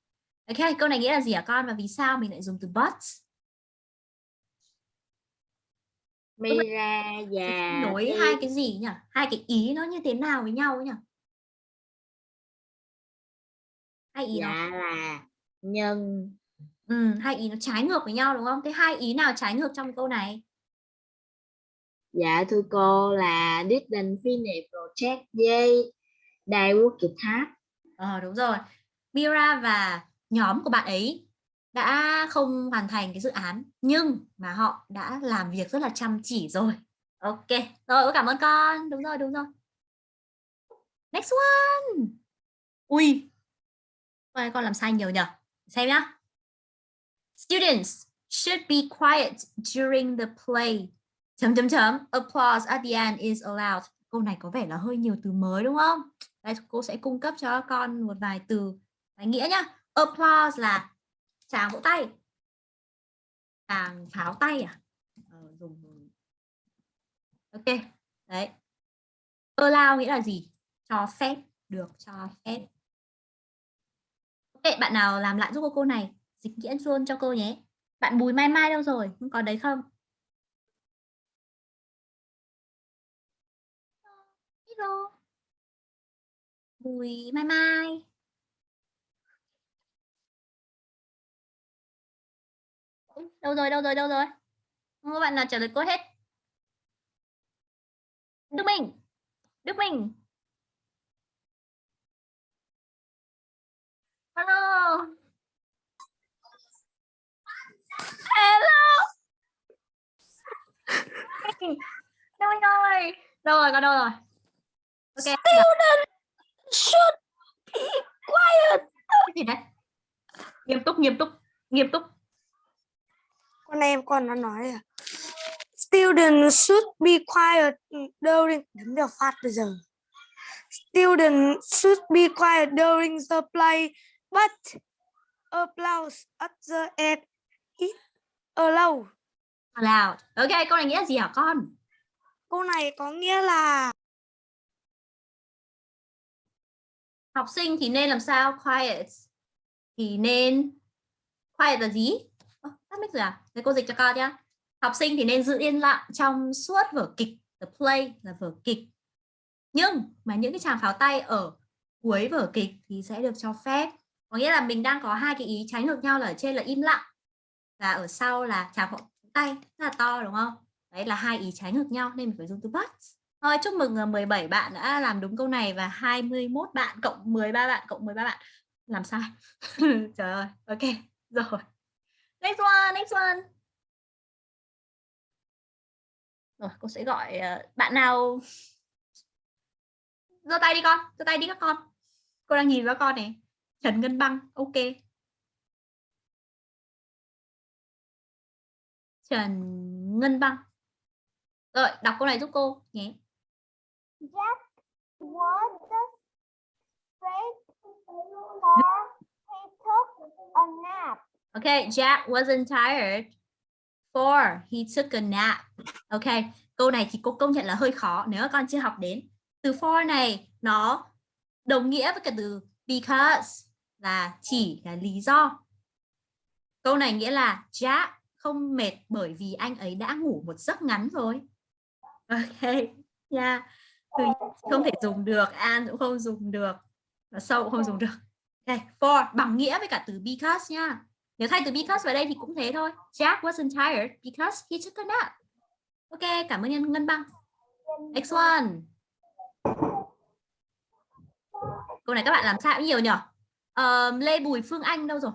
S1: Ok, câu này nghĩa là gì hả con? Và vì sao mình lại dùng từ but?
S6: Mira và
S1: nối hai cái gì nhỉ? Hai cái ý nó như thế nào với nhau nhỉ? Hai ý
S6: dạ là nhân
S1: ừ, hai ý nó trái ngược với nhau đúng không? Thế hai ý nào trái ngược trong câu này?
S6: dạ thưa cô là didn't finish project với they worked hard.
S1: Ờ đúng rồi. Mira và nhóm của bạn ấy đã không hoàn thành cái dự án nhưng mà họ đã làm việc rất là chăm chỉ rồi. Ok. Rồi, cảm ơn con. Đúng rồi, đúng rồi. Next one. Ui. Ôi, con làm sai nhiều nhỉ? Xem nhá. Students should be quiet during the play. Chấm chấm chấm. Applause at the end is allowed. Câu này có vẻ là hơi nhiều từ mới đúng không? Đây cô sẽ cung cấp cho con một vài từ vài nghĩa nhá. Applause là tràng vỗ tay. Tràng pháo tay à? Ờ, dùng Ok. Đấy. Allow nghĩa là gì? Cho phép, được cho phép. Ok, bạn nào làm lại giúp cô cô này? Dịch nghĩa luôn cho cô nhé. Bạn Bùi Mai Mai đâu rồi? Không có đấy không? Hello. Bùi Mai Mai. Ôi, Đâu rồi, đâu rồi, đâu rồi? Không có bạn nào trả lời cô hết. Đức Minh. Đức Minh. Hello. Hello. Đâu ơi. Đâu rồi, con đâu rồi? Ok. Student should be quiet. Cái gì đấy? Nghiêm túc, nghiêm túc, nghiêm túc.
S16: Con em con nó nói là student should be quiet during đấm vào phát bây giờ student should be quiet during the play but applause at the end is allowed
S1: Allowed. Ok, câu này nghĩa là gì hả con?
S16: câu này có nghĩa là
S1: Học sinh thì nên làm sao? Quiet. Thì nên quiet là gì? Tắt mic rồi à? Thế cô dịch cho con nhá. Học sinh thì nên giữ yên lặng trong suốt vở kịch. The play là vở kịch. Nhưng mà những cái tràng pháo tay ở cuối vở kịch thì sẽ được cho phép. Có nghĩa là mình đang có hai cái ý trái ngược nhau là ở trên là im lặng và ở sau là tràng pháo tay rất là to, đúng không? Đấy là hai ý trái ngược nhau nên mình phải dùng từ but. Thôi, chúc mừng ờ, 17 bạn đã làm đúng câu này và 21 bạn cộng 13 bạn cộng 13 bạn làm sai. (laughs) Trời ơi. Ok. Rồi. Next one, next one. Rồi, cô sẽ gọi ờ, bạn nào giơ tay đi con, giơ tay đi các con. Cô đang nhìn vào con này. Trần Ngân Băng, ok. Trần Ngân Băng. Rồi, đọc câu này giúp cô nhé.
S10: Jack was the a nap.
S1: Okay, Jack wasn't tired. for he took a nap. Okay, câu này thì cô công nhận là hơi khó nếu con chưa học đến. Từ for này nó đồng nghĩa với cái từ because là chỉ là lý do. Câu này nghĩa là Jack không mệt bởi vì anh ấy đã ngủ một giấc ngắn rồi. Ok, yeah. Từ không thể dùng được, and cũng không dùng được, và cũng không dùng được. Okay, for bằng nghĩa với cả từ because nha. Nếu thay từ because vào đây thì cũng thế thôi. Jack wasn't tired because he took a nap. Ok, cảm ơn Nhân Ngân Băng. Next one. Câu này các bạn làm sao nhiều nhỉ? Uh, Lê Bùi Phương Anh đâu rồi?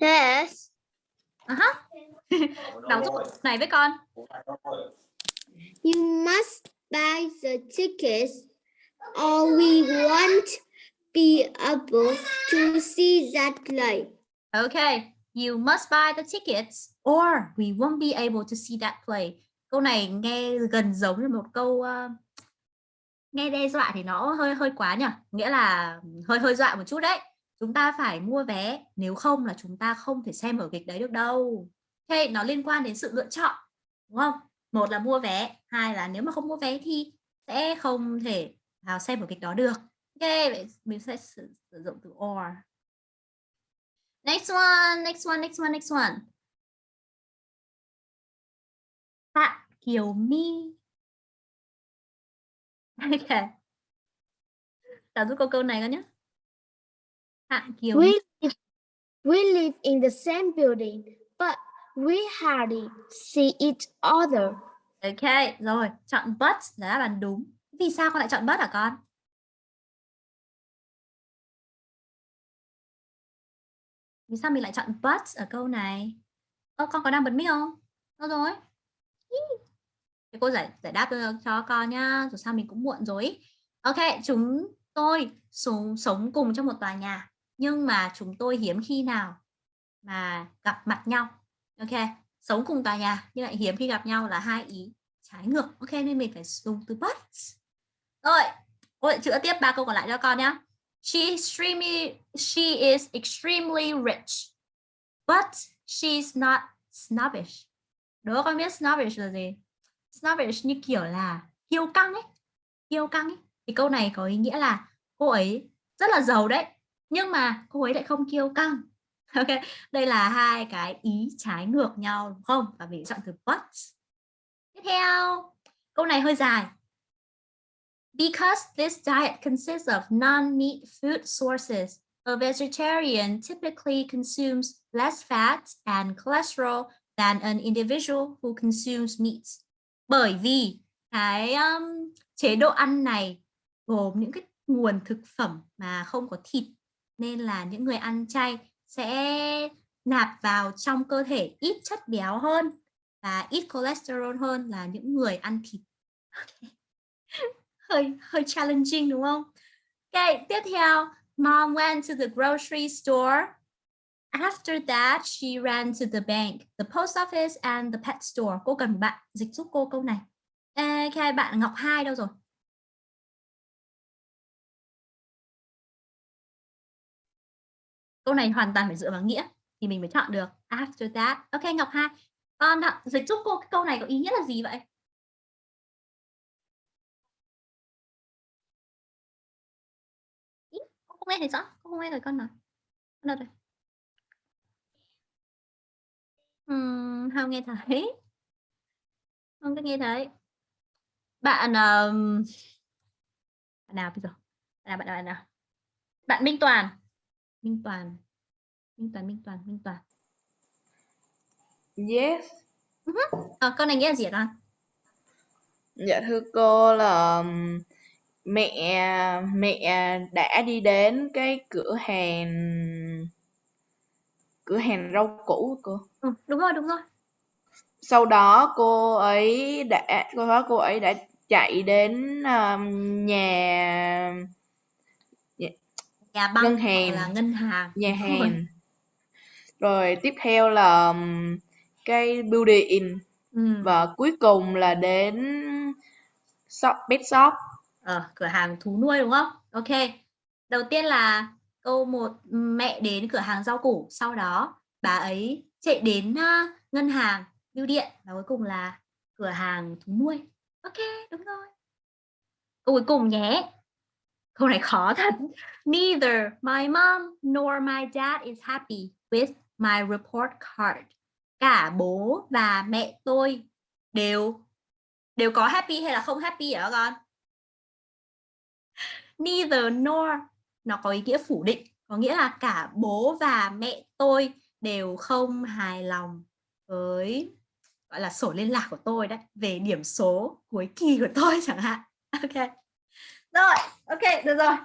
S15: Yes.
S1: Uh -huh. Đọc giúp này với con.
S15: You must buy the tickets or we won't be able to see that play.
S1: Okay, you must buy the tickets or we won't be able to see that play. Câu này nghe gần giống như một câu uh, nghe đe dọa thì nó hơi hơi quá nhỉ? Nghĩa là hơi hơi dọa một chút đấy. Chúng ta phải mua vé, nếu không là chúng ta không thể xem vở kịch đấy được đâu. Okay, nó liên quan đến sự lựa chọn, đúng không? Một là mua vé, hai là nếu mà không mua vé thì sẽ không thể vào xem vở kịch đó được. Ok, vậy mình sẽ sử, sử dụng từ or. Next one, next one, next one, next one. Tạ Kiều My. Ok. Tạo giúp câu câu này con nhé. Tạ Kiều
S15: We live, we live in the same building, but we hardly see each other.
S1: Ok, rồi, chọn but là đáp án đúng. Vì sao con lại chọn but hả con? Vì sao mình lại chọn but ở câu này? Ơ, con có đang bật mic không? Đâu rồi? Thì cô giải giải đáp cho, con nhá. Dù sao mình cũng muộn rồi. Ok, chúng tôi sống, sống cùng trong một tòa nhà. Nhưng mà chúng tôi hiếm khi nào mà gặp mặt nhau. Ok, sống cùng tòa nhà nhưng lại hiếm khi gặp nhau là hai ý trái ngược. Ok, nên mình phải dùng từ but. Rồi, cô lại chữa tiếp ba câu còn lại cho con nhá. She extremely she is extremely rich, but she's not snobbish. Đố con biết snobbish là gì? Snobbish như kiểu là kiêu căng ấy, kiêu căng ấy. Thì câu này có ý nghĩa là cô ấy rất là giàu đấy, nhưng mà cô ấy lại không kiêu căng. (laughs) Ok, đây là hai cái ý trái ngược nhau đúng không? Và mình chọn từ but. Tiếp theo, câu này hơi dài. Because this diet consists of non-meat food sources, a vegetarian typically consumes less fat and cholesterol than an individual who consumes meat. Bởi vì cái um, chế độ ăn này gồm những cái nguồn thực phẩm mà không có thịt nên là những người ăn chay sẽ nạp vào trong cơ thể ít chất béo hơn và ít cholesterol hơn là những người ăn thịt. Okay hơi hơi challenging đúng không? Ok, tiếp theo, mom went to the grocery store. After that, she ran to the bank, the post office and the pet store. Cô cần bạn dịch giúp cô câu này. Ok, bạn Ngọc Hai đâu rồi? Câu này hoàn toàn phải dựa vào nghĩa thì mình mới chọn được. After that. Ok, Ngọc Hai. Con dịch giúp cô cái câu này có ý nghĩa là gì vậy? Không nghe thấy rõ con không nghe thấy con nói. Con đâu rồi uhm, không nghe thấy. Không có nghe thấy. Bạn um... bạn nào bây giờ? Bạn nào bạn nào bạn nào? Bạn Minh Toàn. Minh Toàn. Minh Toàn Minh Toàn Minh Toàn.
S13: Yes.
S1: Uh -huh. à, con này nghĩa là gì con?
S13: Dạ thưa cô là um, mẹ mẹ đã đi đến cái cửa hàng cửa hàng rau củ của cô.
S1: Ừ, đúng rồi, đúng rồi.
S13: Sau đó cô ấy đã sau đó cô ấy đã chạy đến um, nhà nhà,
S1: băng
S13: ngân hàng
S1: là ngân hàng
S13: nhà hàng
S1: rồi.
S13: rồi tiếp theo là cái building
S1: Ừ.
S13: và cuối cùng là đến shop pet shop
S1: Ờ, cửa hàng thú nuôi đúng không? Ok. Đầu tiên là câu một mẹ đến cửa hàng rau củ. Sau đó bà ấy chạy đến uh, ngân hàng bưu điện và cuối cùng là cửa hàng thú nuôi. Ok đúng rồi. Câu cuối cùng nhé. Câu này khó thật. Neither my mom nor my dad is happy with my report card. Cả bố và mẹ tôi đều đều có happy hay là không happy hả con? Neither nor. Nó có ý nghĩa phủ định có nghĩa là cả bố và mẹ tôi đều không hài lòng với gọi là sổ liên lạc của tôi đấy về điểm số cuối kỳ của tôi (laughs) chẳng hạn. Ok. Rồi ok được rồi.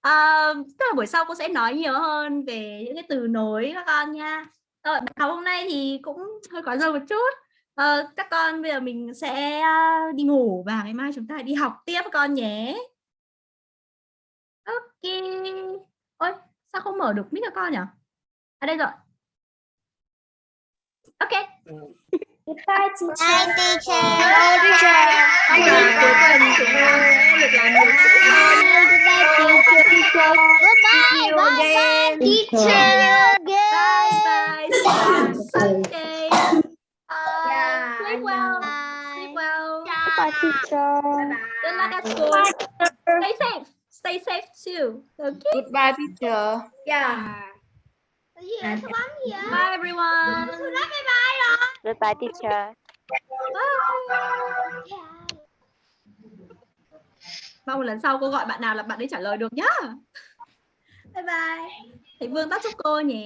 S1: À, tức là buổi sau cô sẽ nói nhiều hơn về những cái từ nối các con nha. Rồi bài học hôm nay thì cũng hơi có dâu một chút. À, các con bây giờ mình sẽ ờ, đi ngủ và ngày mai chúng ta đi học tiếp các con nhé ok ôi sao không mở được mic các con nhỉ à đây rồi ok
S10: Goodbye, teacher.
S15: Bye, teacher.
S10: Bye, teacher.
S1: Bây giờ cuối tuần chúng ta sẽ được làm nhiều chuyện hơn nhé.
S15: Goodbye, bye, bye, teacher.
S1: Bye bye. Okay. Uh, sleep well. Sleep well.
S10: Goodbye, teacher.
S1: Good luck at school. Stay safe. Stay safe too. Okay.
S13: Goodbye teacher.
S1: Yeah.
S15: Yeah.
S1: Bye everyone.
S14: Goodbye, teacher.
S1: Bye. Mong lần sau cô gọi bạn nào là bạn ấy trả lời được nhá. Bye bye. Thầy Vương tắt giúp cô nhé.